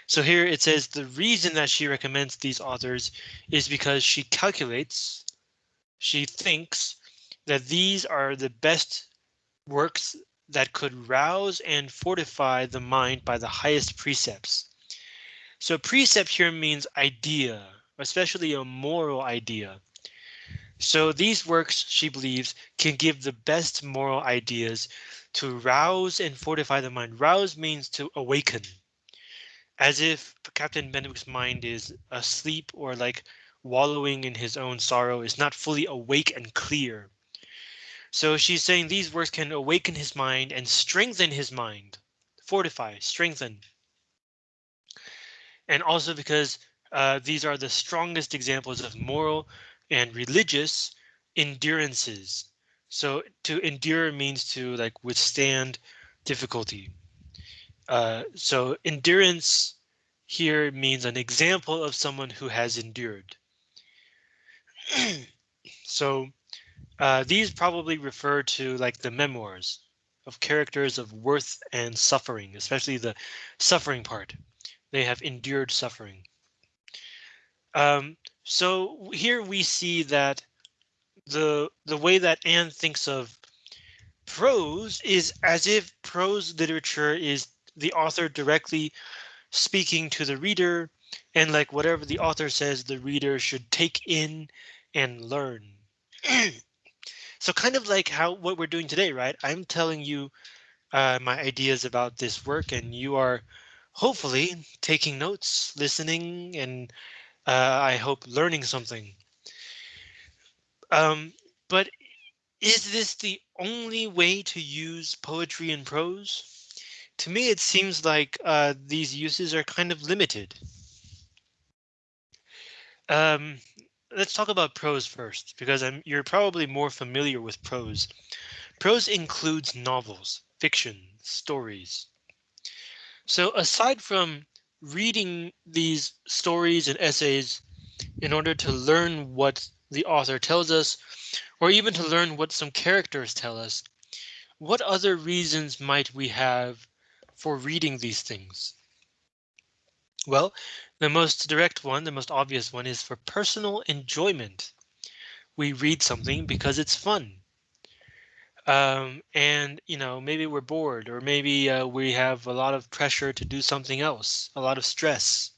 So here it says the reason that she recommends these authors is because she calculates, she thinks that these are the best works that could rouse and fortify the mind by the highest precepts. So precept here means idea, especially a moral idea. So these works, she believes, can give the best moral ideas to rouse and fortify the mind. Rouse means to awaken, as if Captain Benwick's mind is asleep or like wallowing in his own sorrow, is not fully awake and clear. So she's saying these words can awaken his mind and strengthen his mind, fortify, strengthen. And also because uh, these are the strongest examples of moral and religious endurances. So to endure means to like withstand difficulty. Uh, so endurance here means an example of someone who has endured. [CLEARS THROAT] so uh, these probably refer to like the memoirs of characters of worth and suffering, especially the suffering part. They have endured suffering. Um, so here we see that the the way that Anne thinks of prose is as if prose literature is the author directly speaking to the reader and like whatever the author says the reader should take in and learn. [CLEARS THROAT] So kind of like how what we're doing today, right? I'm telling you uh, my ideas about this work and you are hopefully taking notes, listening, and uh, I hope learning something. Um, but is this the only way to use poetry and prose? To me, it seems like uh, these uses are kind of limited. Um, let's talk about prose first, because I'm, you're probably more familiar with prose. Prose includes novels, fiction, stories. So aside from reading these stories and essays in order to learn what the author tells us, or even to learn what some characters tell us, what other reasons might we have for reading these things? Well, the most direct one, the most obvious one is for personal enjoyment. We read something because it's fun. Um, and, you know, maybe we're bored or maybe uh, we have a lot of pressure to do something else, a lot of stress.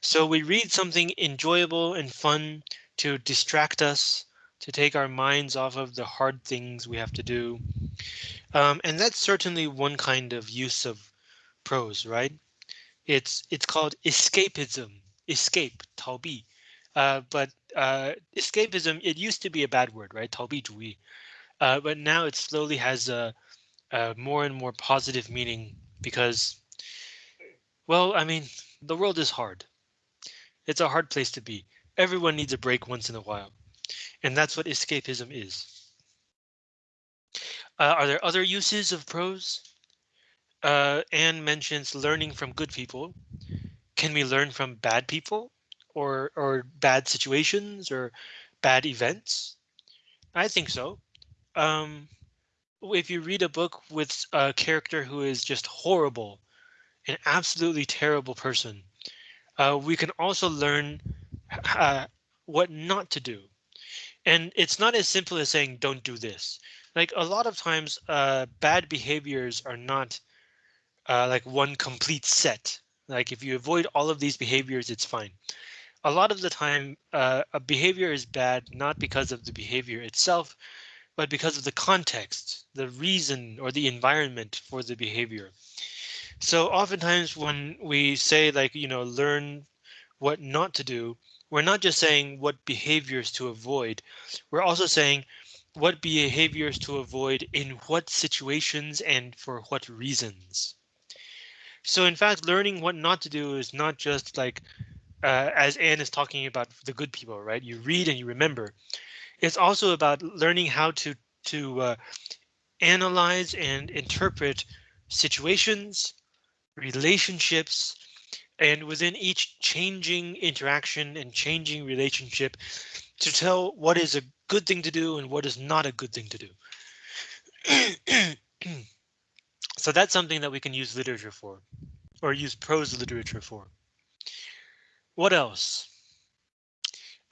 So we read something enjoyable and fun to distract us, to take our minds off of the hard things we have to do. Um, and that's certainly one kind of use of prose, right? It's it's called escapism, escape, 逃避. Uh, but uh, escapism, it used to be a bad word, right? 逃避主义. Uh, but now it slowly has a, a more and more positive meaning because, well, I mean, the world is hard. It's a hard place to be. Everyone needs a break once in a while. And that's what escapism is. Uh, are there other uses of prose? Uh, Anne mentions learning from good people. Can we learn from bad people or or bad situations or bad events? I think so. Um, if you read a book with a character who is just horrible, an absolutely terrible person, uh, we can also learn uh, what not to do. And it's not as simple as saying, don't do this. Like a lot of times, uh, bad behaviors are not uh, like one complete set. Like if you avoid all of these behaviors, it's fine. A lot of the time, uh, a behavior is bad, not because of the behavior itself, but because of the context, the reason or the environment for the behavior. So oftentimes when we say like, you know, learn what not to do, we're not just saying what behaviors to avoid. We're also saying what behaviors to avoid in what situations and for what reasons. So in fact, learning what not to do is not just like, uh, as Anne is talking about the good people, right? You read and you remember. It's also about learning how to to uh, analyze and interpret situations, relationships, and within each changing interaction and changing relationship to tell what is a good thing to do and what is not a good thing to do. [CLEARS THROAT] so that's something that we can use literature for or use prose literature for. What else?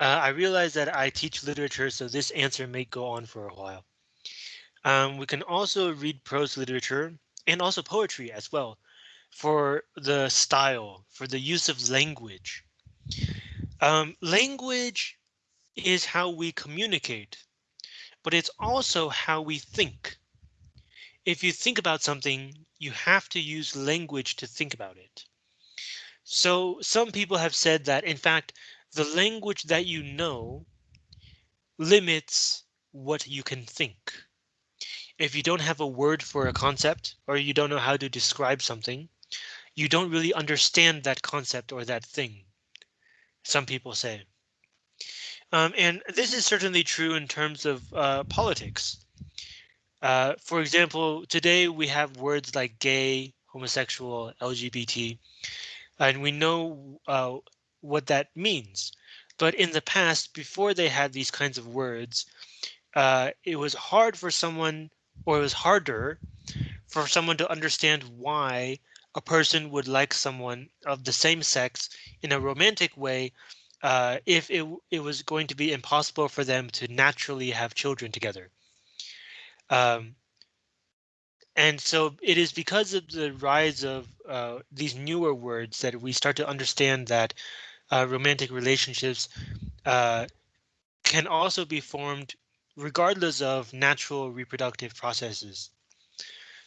Uh, I realize that I teach literature, so this answer may go on for a while. Um, we can also read prose literature and also poetry as well for the style, for the use of language. Um, language is how we communicate, but it's also how we think. If you think about something, you have to use language to think about it. So some people have said that, in fact, the language that you know limits what you can think. If you don't have a word for a concept or you don't know how to describe something, you don't really understand that concept or that thing. Some people say. Um, and this is certainly true in terms of uh, politics. Uh, for example, today we have words like gay, homosexual, LGBT, and we know uh, what that means. But in the past, before they had these kinds of words, uh, it was hard for someone, or it was harder for someone to understand why a person would like someone of the same sex in a romantic way uh, if it, it was going to be impossible for them to naturally have children together. Um, and so it is because of the rise of uh, these newer words that we start to understand that uh, romantic relationships uh, can also be formed regardless of natural reproductive processes.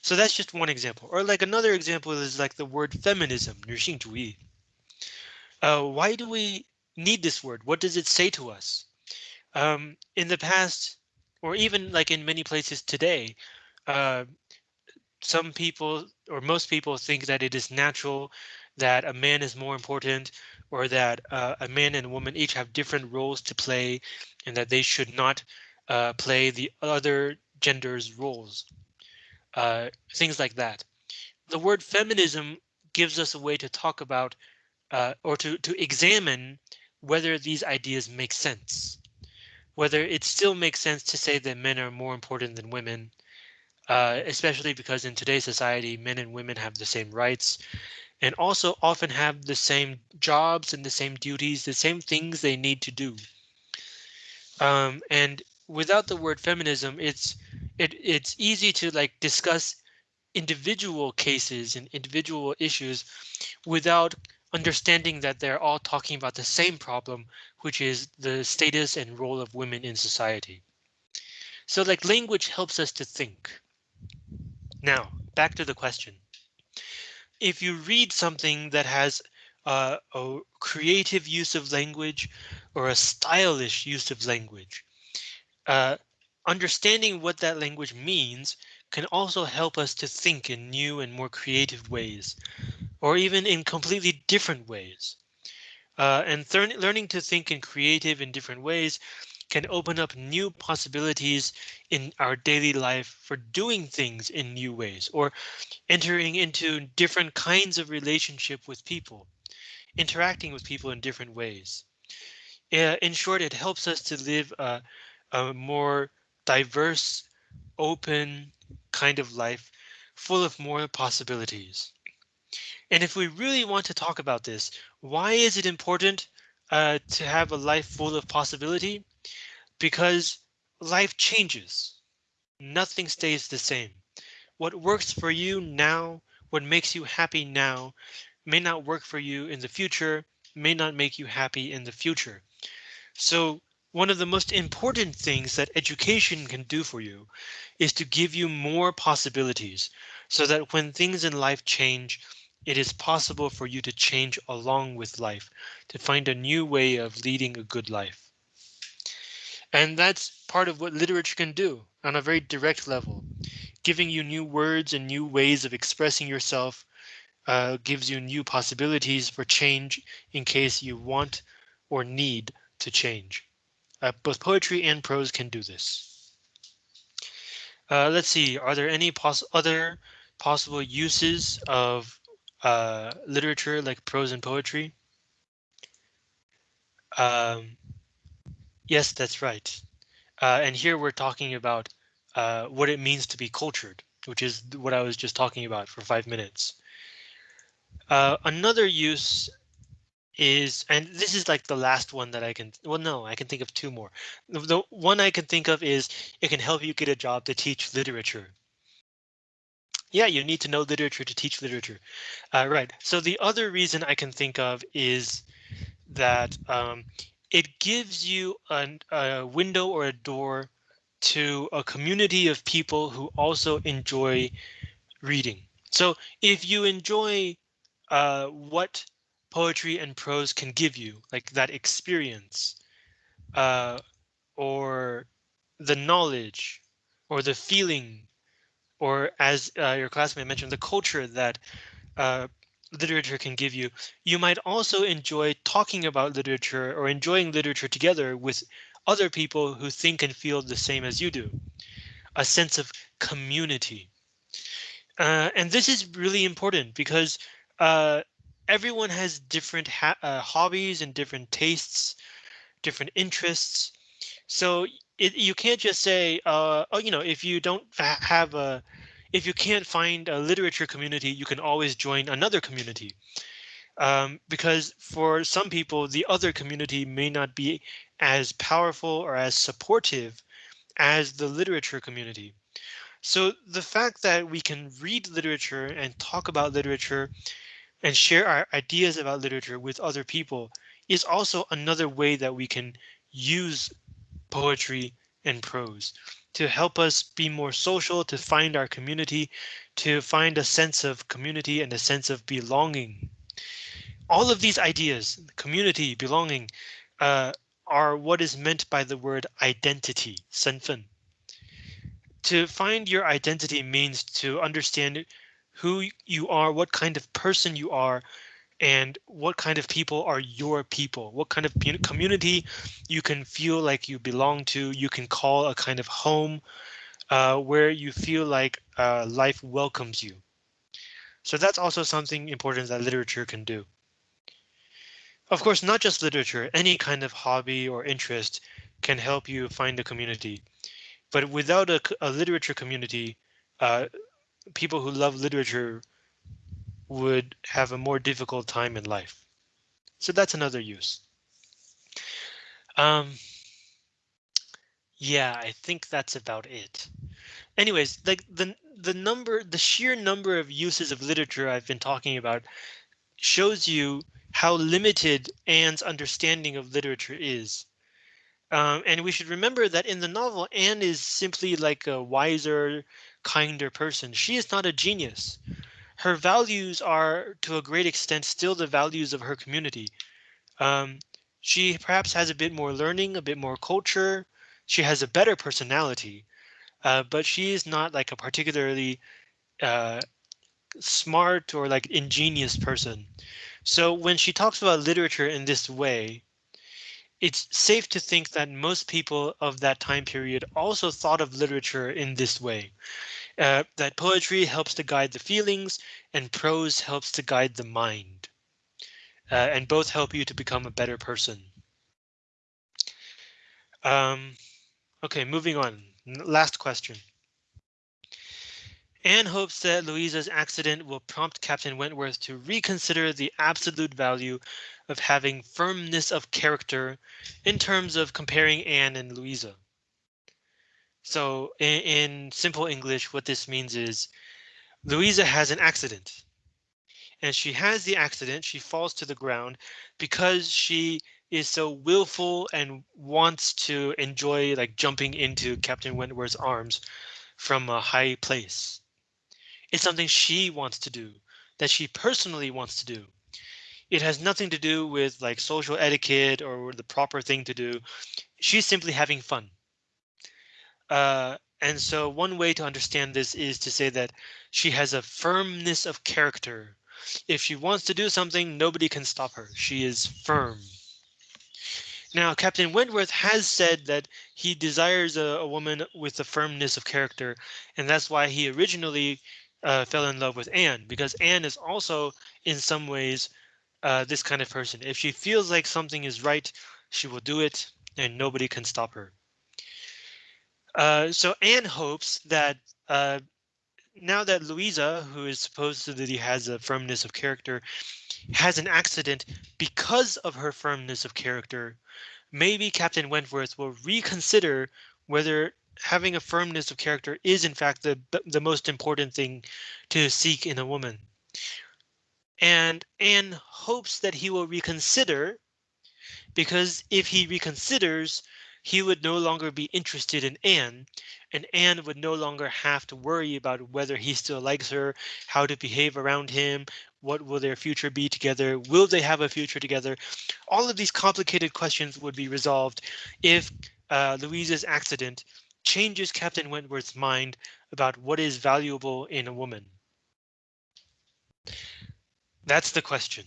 So that's just one example. Or like another example is like the word feminism, 女性主义. Uh, why do we need this word? What does it say to us? Um, in the past, or even like in many places today, uh, some people or most people think that it is natural that a man is more important or that uh, a man and a woman each have different roles to play and that they should not uh, play the other gender's roles uh, things like that. The word feminism gives us a way to talk about uh, or to, to examine whether these ideas make sense, whether it still makes sense to say that men are more important than women, uh, especially because in today's society, men and women have the same rights and also often have the same jobs and the same duties, the same things they need to do. Um, and without the word feminism, it's it it's easy to like discuss individual cases and individual issues without understanding that they're all talking about the same problem, which is the status and role of women in society. So like language helps us to think. Now, back to the question. If you read something that has uh, a creative use of language or a stylish use of language, uh, understanding what that language means can also help us to think in new and more creative ways or even in completely different ways. Uh, and learning to think in creative and different ways can open up new possibilities in our daily life for doing things in new ways or entering into different kinds of relationship with people, interacting with people in different ways. Uh, in short, it helps us to live a, a more diverse, open kind of life full of more possibilities. And if we really want to talk about this, why is it important uh, to have a life full of possibility? Because life changes. Nothing stays the same. What works for you now, what makes you happy now, may not work for you in the future, may not make you happy in the future. So one of the most important things that education can do for you is to give you more possibilities so that when things in life change, it is possible for you to change along with life, to find a new way of leading a good life. And that's part of what literature can do on a very direct level, giving you new words and new ways of expressing yourself uh, gives you new possibilities for change in case you want or need to change. Uh, both poetry and prose can do this. Uh, let's see, are there any poss other possible uses of uh, literature like prose and poetry? Um, yes, that's right. Uh, and here we're talking about uh, what it means to be cultured, which is what I was just talking about for five minutes. Uh, another use is, and this is like the last one that I can, well, no, I can think of two more. The, the one I can think of is it can help you get a job to teach literature. Yeah, you need to know literature to teach literature. Uh, right. So the other reason I can think of is that um, it gives you an, a window or a door to a community of people who also enjoy reading. So if you enjoy uh, what poetry and prose can give you, like that experience, uh, or the knowledge, or the feeling or as uh, your classmate mentioned, the culture that uh, literature can give you. You might also enjoy talking about literature or enjoying literature together with other people who think and feel the same as you do. A sense of community. Uh, and this is really important because uh, everyone has different uh, hobbies and different tastes, different interests. So it, you can't just say, uh, oh, you know, if you don't have a, if you can't find a literature community, you can always join another community. Um, because for some people, the other community may not be as powerful or as supportive as the literature community. So the fact that we can read literature and talk about literature and share our ideas about literature with other people is also another way that we can use poetry, and prose to help us be more social, to find our community, to find a sense of community and a sense of belonging. All of these ideas, community, belonging, uh, are what is meant by the word identity, 身份. To find your identity means to understand who you are, what kind of person you are, and what kind of people are your people? What kind of community you can feel like you belong to you can call a kind of home uh, where you feel like uh, life welcomes you. So that's also something important that literature can do. Of course not just literature any kind of hobby or interest can help you find a community. But without a, a literature community uh, people who love literature would have a more difficult time in life. So that's another use. Um, yeah, I think that's about it. Anyways, like the the number, the sheer number of uses of literature I've been talking about shows you how limited Anne's understanding of literature is. Um, and we should remember that in the novel, Anne is simply like a wiser, kinder person. She is not a genius. Her values are, to a great extent, still the values of her community. Um, she perhaps has a bit more learning, a bit more culture. She has a better personality, uh, but she is not like a particularly uh, smart or like ingenious person. So when she talks about literature in this way, it's safe to think that most people of that time period also thought of literature in this way. Uh, that poetry helps to guide the feelings and prose helps to guide the mind. Uh, and both help you to become a better person. Um, okay, moving on. Last question. Anne hopes that Louisa's accident will prompt Captain Wentworth to reconsider the absolute value of having firmness of character in terms of comparing Anne and Louisa. So in, in simple English, what this means is Louisa has an accident and she has the accident. She falls to the ground because she is so willful and wants to enjoy like jumping into Captain Wentworth's arms from a high place. It's something she wants to do, that she personally wants to do. It has nothing to do with like social etiquette or the proper thing to do. She's simply having fun. Uh, and so one way to understand this is to say that she has a firmness of character. If she wants to do something, nobody can stop her. She is firm. Now, Captain Wentworth has said that he desires a, a woman with a firmness of character, and that's why he originally uh, fell in love with Anne because Anne is also in some ways uh, this kind of person. If she feels like something is right, she will do it and nobody can stop her. Uh, so Anne hopes that uh, now that Louisa, who is supposedly has a firmness of character, has an accident because of her firmness of character, maybe Captain Wentworth will reconsider whether having a firmness of character is in fact the the most important thing to seek in a woman. And Anne hopes that he will reconsider because if he reconsiders, he would no longer be interested in Anne, and Anne would no longer have to worry about whether he still likes her, how to behave around him, what will their future be together, will they have a future together? All of these complicated questions would be resolved if uh, Louisa's accident changes Captain Wentworth's mind about what is valuable in a woman? That's the question,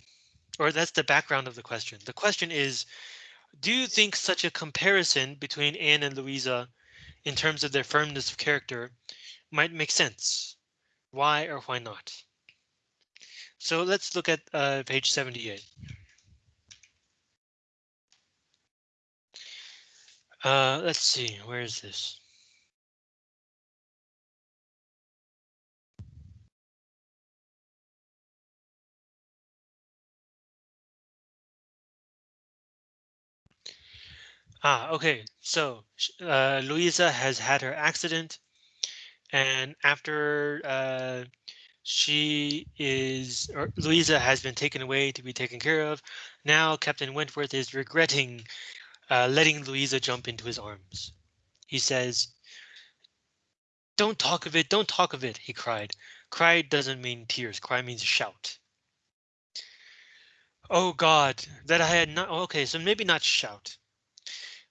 or that's the background of the question. The question is, do you think such a comparison between Anne and Louisa in terms of their firmness of character might make sense? Why or why not? So let's look at uh, page 78. Uh, let's see, where is this? Ah, okay. So uh, Louisa has had her accident, and after uh, she is, or Louisa has been taken away to be taken care of. Now Captain Wentworth is regretting uh, letting Louisa jump into his arms. He says, "Don't talk of it. Don't talk of it," he cried. Cry doesn't mean tears. Cry means shout. Oh God, that I had not. Okay, so maybe not shout.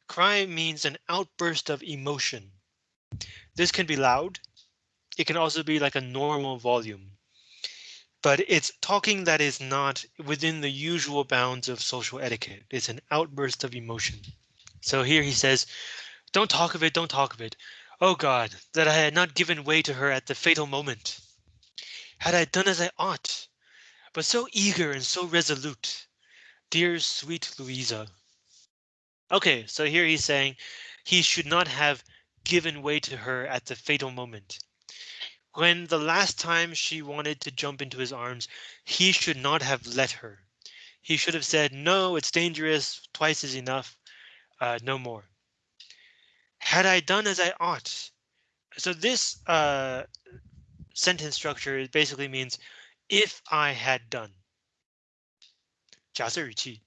Cry means an outburst of emotion. This can be loud. It can also be like a normal volume. But it's talking that is not within the usual bounds of social etiquette. It's an outburst of emotion. So here he says, don't talk of it, don't talk of it. Oh God, that I had not given way to her at the fatal moment. Had I done as I ought, but so eager and so resolute. Dear sweet Louisa, Okay, so here he's saying he should not have given way to her at the fatal moment. When the last time she wanted to jump into his arms, he should not have let her. He should have said, no, it's dangerous, twice is enough, uh, no more. Had I done as I ought. So this uh, sentence structure basically means if I had done. 假设语气.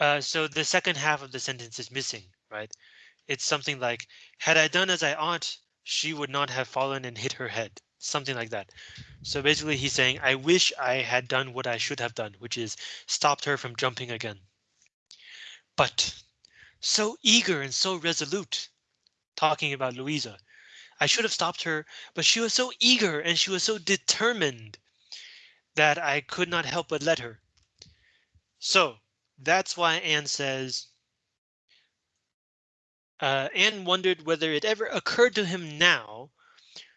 uh, so the second half of the sentence is missing, right? It's something like, had I done as I ought, she would not have fallen and hit her head. Something like that. So basically he's saying, I wish I had done what I should have done, which is stopped her from jumping again. But so eager and so resolute, talking about Louisa. I should have stopped her, but she was so eager and she was so determined that I could not help but let her. So that's why Anne says, uh, Anne wondered whether it ever occurred to him now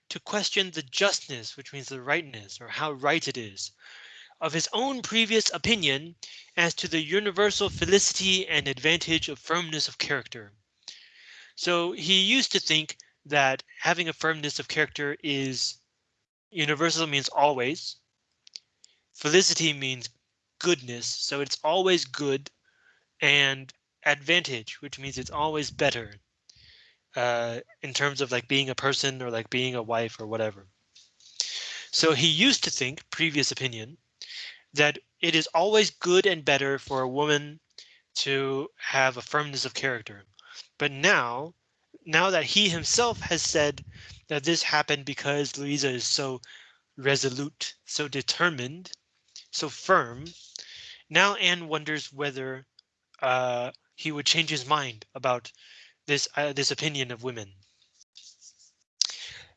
to question the justness, which means the rightness or how right it is, of his own previous opinion as to the universal felicity and advantage of firmness of character. So he used to think that having a firmness of character is universal means always. Felicity means goodness, so it's always good and advantage, which means it's always better uh, in terms of like being a person or like being a wife or whatever. So he used to think, previous opinion, that it is always good and better for a woman to have a firmness of character. But now, now that he himself has said that this happened because Louisa is so resolute, so determined, so firm, now Anne wonders whether uh, he would change his mind about this uh, this opinion of women.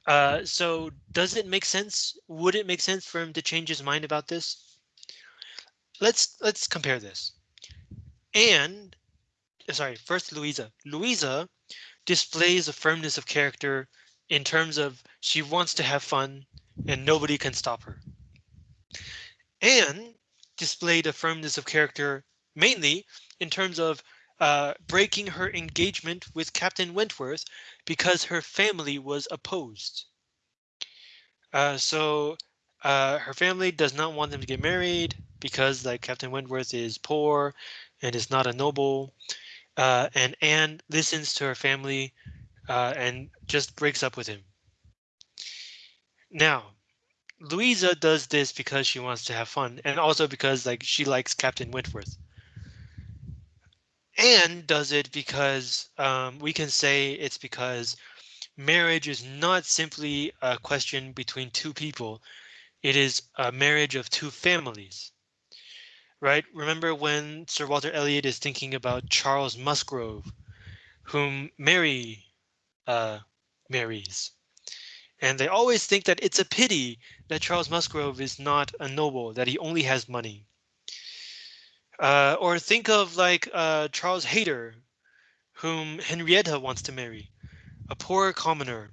Uh, so does it make sense? Would it make sense for him to change his mind about this? Let's let's compare this. And sorry, first Louisa. Louisa displays a firmness of character in terms of she wants to have fun and nobody can stop her. Anne displayed a firmness of character mainly in terms of uh, breaking her engagement with Captain Wentworth because her family was opposed. Uh, so uh, her family does not want them to get married because like Captain Wentworth is poor and is not a noble. Uh, and Anne listens to her family uh, and just breaks up with him. Now, Louisa does this because she wants to have fun and also because like she likes Captain Wentworth. Anne does it because um, we can say it's because marriage is not simply a question between two people. It is a marriage of two families. Right? Remember when Sir Walter Elliot is thinking about Charles Musgrove, whom Mary uh, marries. And they always think that it's a pity that Charles Musgrove is not a noble, that he only has money. Uh, or think of like uh, Charles Hayter, whom Henrietta wants to marry, a poor commoner.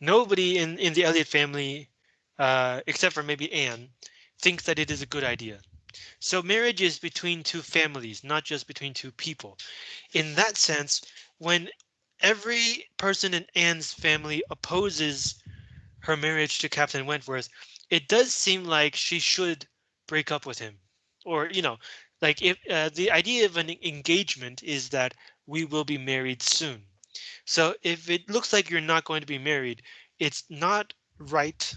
Nobody in, in the Elliot family, uh, except for maybe Anne, thinks that it is a good idea. So marriage is between two families, not just between two people. In that sense, when every person in Anne's family opposes her marriage to Captain Wentworth, it does seem like she should break up with him or, you know, like if uh, the idea of an engagement is that we will be married soon. So if it looks like you're not going to be married, it's not right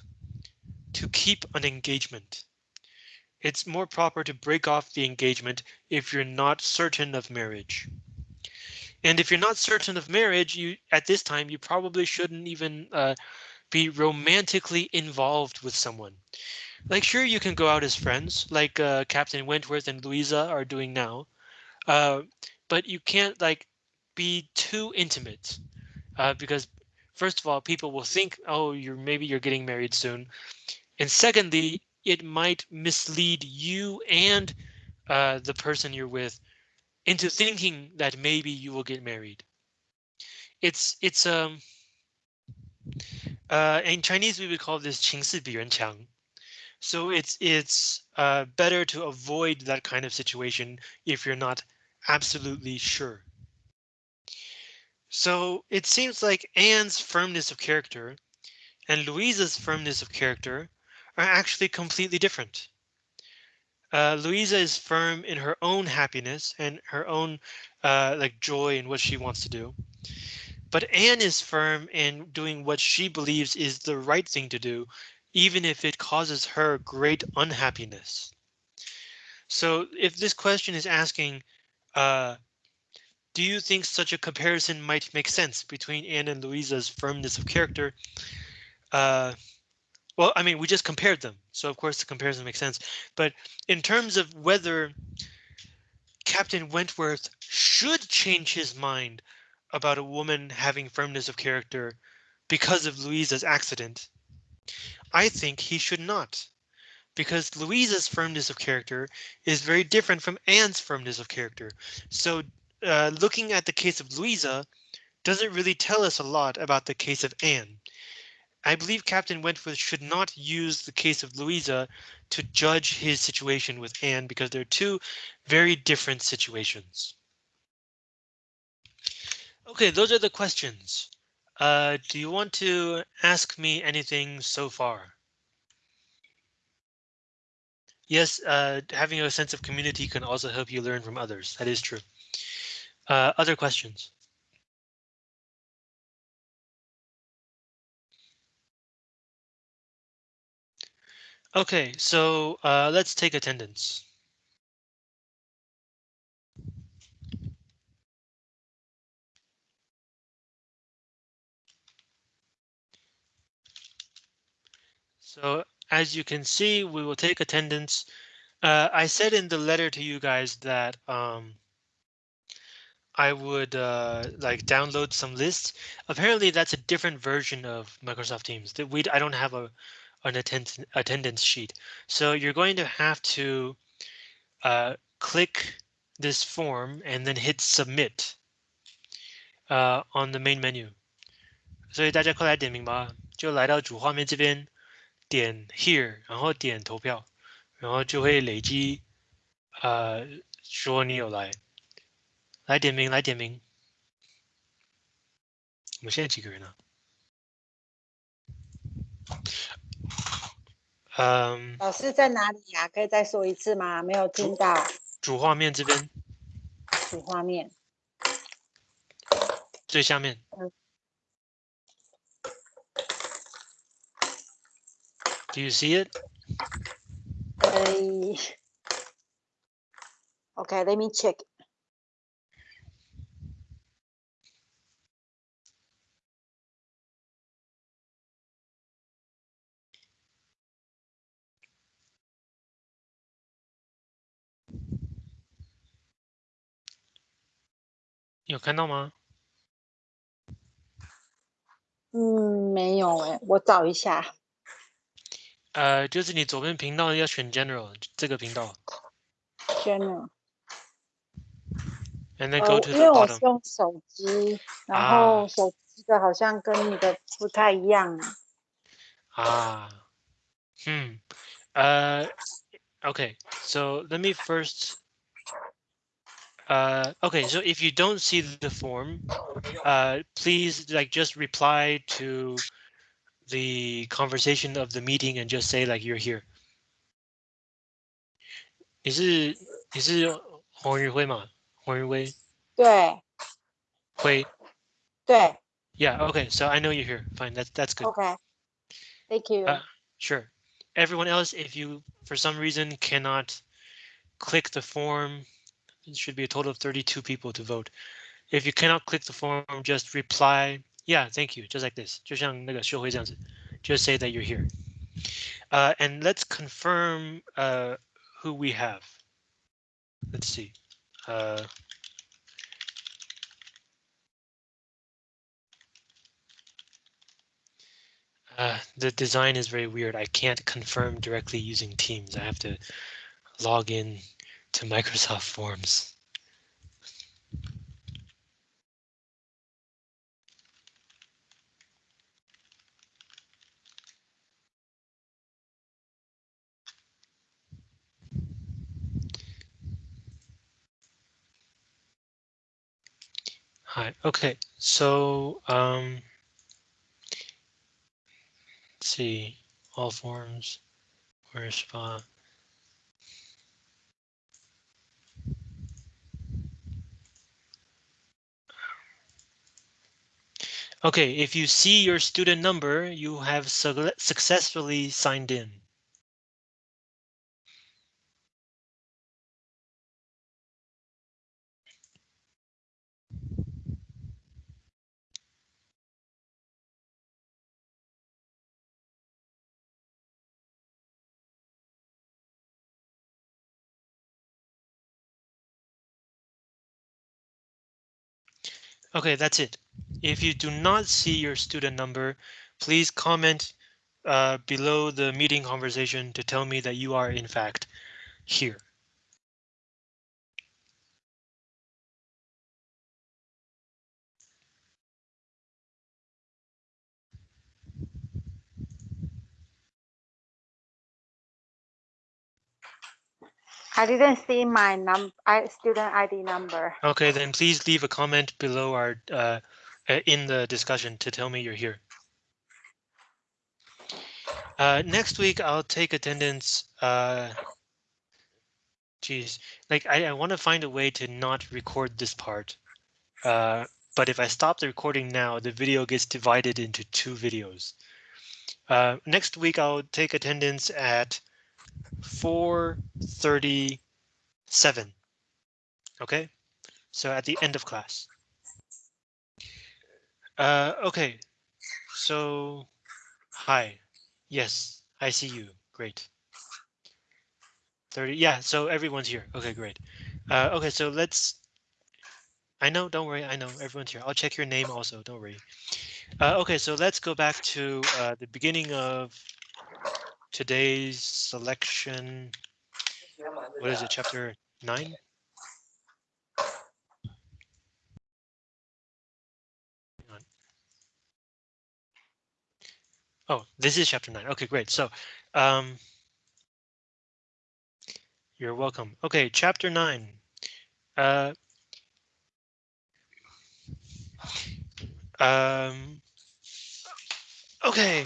to keep an engagement. It's more proper to break off the engagement if you're not certain of marriage. And if you're not certain of marriage, you at this time you probably shouldn't even uh, be romantically involved with someone. Like, sure, you can go out as friends, like uh, Captain Wentworth and Louisa are doing now, uh, but you can't like be too intimate uh, because first of all, people will think, oh, you're maybe you're getting married soon, and secondly, it might mislead you and uh, the person you're with into thinking that maybe you will get married. It's it's um uh, in Chinese we would call this 情势比人强. So it's it's uh, better to avoid that kind of situation if you're not absolutely sure. So it seems like Anne's firmness of character and Louisa's firmness of character are actually completely different. Uh, Louisa is firm in her own happiness and her own uh, like joy in what she wants to do. But Anne is firm in doing what she believes is the right thing to do even if it causes her great unhappiness. So if this question is asking, uh, do you think such a comparison might make sense between Anne and Louisa's firmness of character? Well, I mean, we just compared them, so of course the comparison makes sense. But in terms of whether Captain Wentworth should change his mind about a woman having firmness of character because of Louisa's accident, I think he should not because Louisa's firmness of character is very different from Anne's firmness of character. So uh, looking at the case of Louisa doesn't really tell us a lot about the case of Anne. I believe Captain Wentworth should not use the case of Louisa to judge his situation with Anne because they're two very different situations. OK, those are the questions. Uh, do you want to ask me anything so far? Yes, uh, having a sense of community can also help you learn from others. That is true. Uh, other questions? Okay, so uh, let's take attendance. So as you can see, we will take attendance. Uh, I said in the letter to you guys that um, I would uh, like download some lists. Apparently, that's a different version of Microsoft Teams. That we I don't have a an attend attendance sheet, so you're going to have to uh, click this form and then hit submit uh, on the main menu. 所以大家快来点名吧，就来到主画面这边。点 here，然后点投票，然后就会累积，呃，说你有来，来点名，来点名。我们现在几个人呢？ 嗯。老师在哪里呀？可以再说一次吗？没有听到。主画面这边。主画面。最下面。嗯 Do you see it? Uh, okay, let me check. 有看到吗？嗯，没有哎，我找一下。呃，就是你左边频道要选 General 这个频道。General。And then go to the bottom。因为我是用手机，然后手机的好像跟你的不太一样。啊，嗯，呃，Okay, so let me first. Uh, okay, so if you don't see the form, uh, please like just reply to the conversation of the meeting and just say like you're here. 你是你是黄宇辉吗？黄宇辉。对。辉。对。Yeah. Okay. So I know you're here. Fine. That's that's good. Okay. Thank you. Uh, sure. Everyone else, if you for some reason cannot click the form, it should be a total of 32 people to vote. If you cannot click the form, just reply yeah, thank you. Just like this. 就像那个秀慧这样子. Just say that you're here. Uh, and let's confirm uh, who we have. Let's see. Uh, uh, the design is very weird. I can't confirm directly using Teams. I have to log in to Microsoft Forms. Hi. Okay. So um, let's see all forms. Where's spa? Okay, if you see your student number, you have su successfully signed in. Okay, that's it. If you do not see your student number, please comment uh, below the meeting conversation to tell me that you are in fact here. I didn't see my num I student ID number. Okay, then please leave a comment below our uh, uh, in the discussion to tell me you're here. Uh, next week, I'll take attendance. Uh, like I, I want to find a way to not record this part. Uh, but if I stop the recording now, the video gets divided into two videos. Uh, next week, I'll take attendance at 437. OK, so at the end of class. Uh, OK, so hi. Yes, I see you. Great. 30. Yeah, so everyone's here. OK, great. Uh, OK, so let's. I know, don't worry. I know everyone's here. I'll check your name also. Don't worry. Uh, OK, so let's go back to uh, the beginning of today's selection. What is it, chapter nine? Oh, this is chapter nine. Okay, great. So, um, you're welcome. Okay, chapter nine. Uh, um, okay.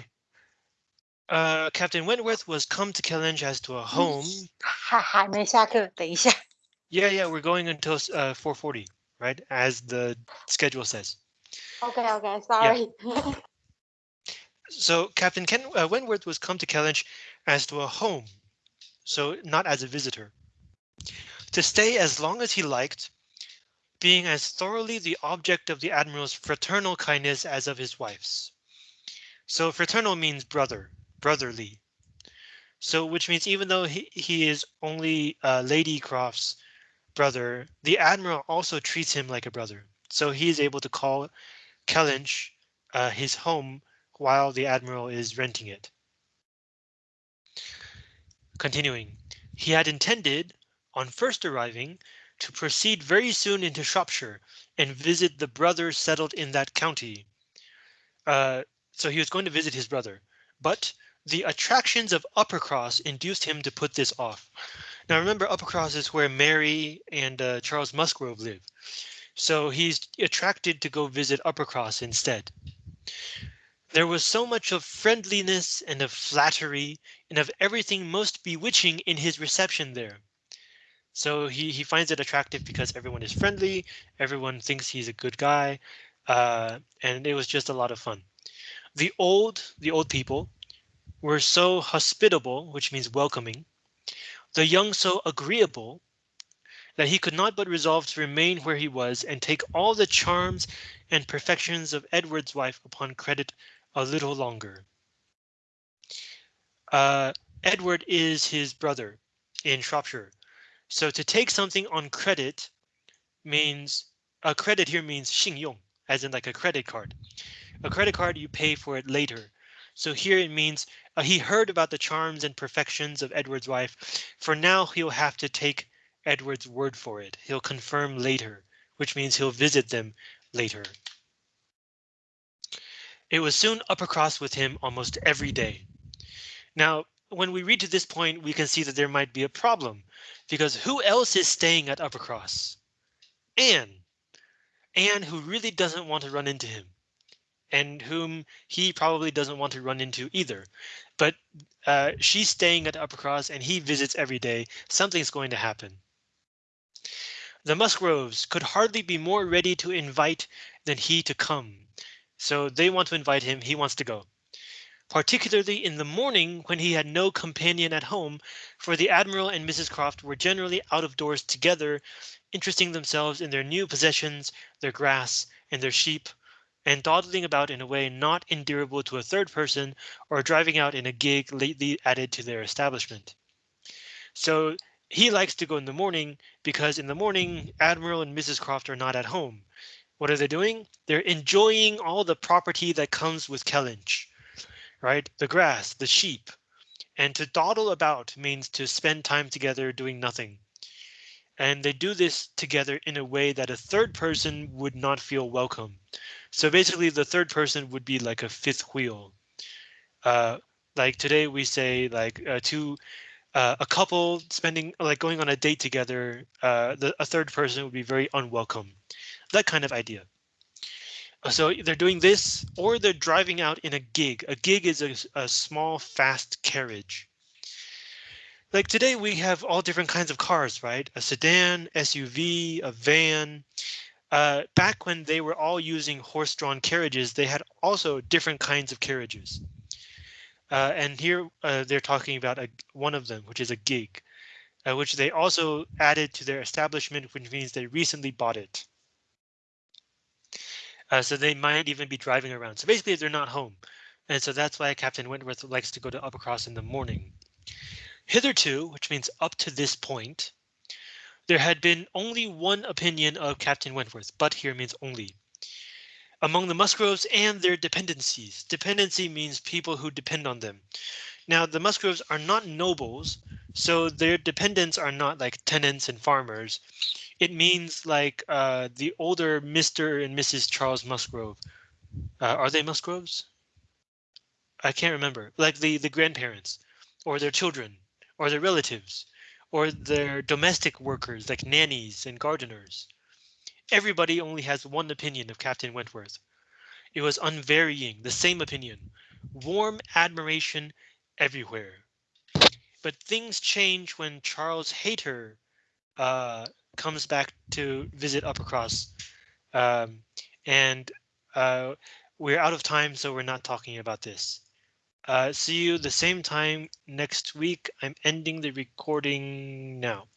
Uh, Captain Wentworth was come to Kellynch as to a home. 还还没下课，等一下。 Yeah, [LAUGHS] yeah, we're going until uh 4:40, right? As the schedule says. OK OK sorry. [LAUGHS] So Captain Ken uh, Wentworth was come to Kellynch as to a home, so not as a visitor. To stay as long as he liked, being as thoroughly the object of the admiral's fraternal kindness as of his wife's. So fraternal means brother, brotherly. So which means even though he, he is only uh, Lady Croft's brother, the admiral also treats him like a brother. So he is able to call Kellynch uh, his home while the admiral is renting it. Continuing, he had intended, on first arriving, to proceed very soon into Shropshire and visit the brothers settled in that county. Uh, so he was going to visit his brother, but the attractions of Uppercross induced him to put this off. Now remember, Uppercross is where Mary and uh, Charles Musgrove live. So he's attracted to go visit Uppercross instead. There was so much of friendliness and of flattery and of everything most bewitching in his reception there. So he, he finds it attractive because everyone is friendly, everyone thinks he's a good guy, uh, and it was just a lot of fun. The old, the old people were so hospitable, which means welcoming, the young so agreeable, that he could not but resolve to remain where he was and take all the charms and perfections of Edward's wife upon credit a little longer. Uh, Edward is his brother in Shropshire. So to take something on credit means a credit here means 信用, as in like a credit card. A credit card, you pay for it later. So here it means uh, he heard about the charms and perfections of Edward's wife. For now, he'll have to take Edward's word for it. He'll confirm later, which means he'll visit them later. It was soon Uppercross with him almost every day. Now, when we read to this point, we can see that there might be a problem because who else is staying at Uppercross? Anne. Anne, who really doesn't want to run into him and whom he probably doesn't want to run into either. But uh, she's staying at Uppercross and he visits every day. Something's going to happen. The Musgroves could hardly be more ready to invite than he to come. So they want to invite him. He wants to go particularly in the morning when he had no companion at home, for the Admiral and Mrs. Croft were generally out of doors together, interesting themselves in their new possessions, their grass, and their sheep, and dawdling about in a way not endurable to a third person, or driving out in a gig lately added to their establishment. So he likes to go in the morning because in the morning Admiral and Mrs. Croft are not at home, What are they doing? They're enjoying all the property that comes with Kellynch, right? The grass, the sheep, and to dawdle about means to spend time together doing nothing. And they do this together in a way that a third person would not feel welcome. So basically the third person would be like a fifth wheel. Uh, like today we say like uh, two uh, a couple spending like going on a date together, uh, the, a third person would be very unwelcome. That kind of idea. So they're doing this or they're driving out in a gig. A gig is a, a small, fast carriage. Like today we have all different kinds of cars, right? A sedan, SUV, a van. Uh, back when they were all using horse-drawn carriages, they had also different kinds of carriages. Uh, and here uh, they're talking about a, one of them, which is a gig, uh, which they also added to their establishment, which means they recently bought it. Uh, so they might even be driving around. So basically they're not home. And so that's why Captain Wentworth likes to go to Uppercross in the morning. Hitherto, which means up to this point, there had been only one opinion of Captain Wentworth, but here means only among the Musgroves and their dependencies. Dependency means people who depend on them. Now, the Musgroves are not nobles, so their dependents are not like tenants and farmers. It means like uh, the older Mr. and Mrs. Charles Musgrove. Uh, are they Musgroves? I can't remember. Like the the grandparents, or their children, or their relatives, or their domestic workers like nannies and gardeners. Everybody only has one opinion of Captain Wentworth. It was unvarying, the same opinion, warm admiration everywhere. But things change when Charles Hayter uh, comes back to visit Uppercross. Um, and uh, we're out of time, so we're not talking about this. Uh, see you the same time next week. I'm ending the recording now.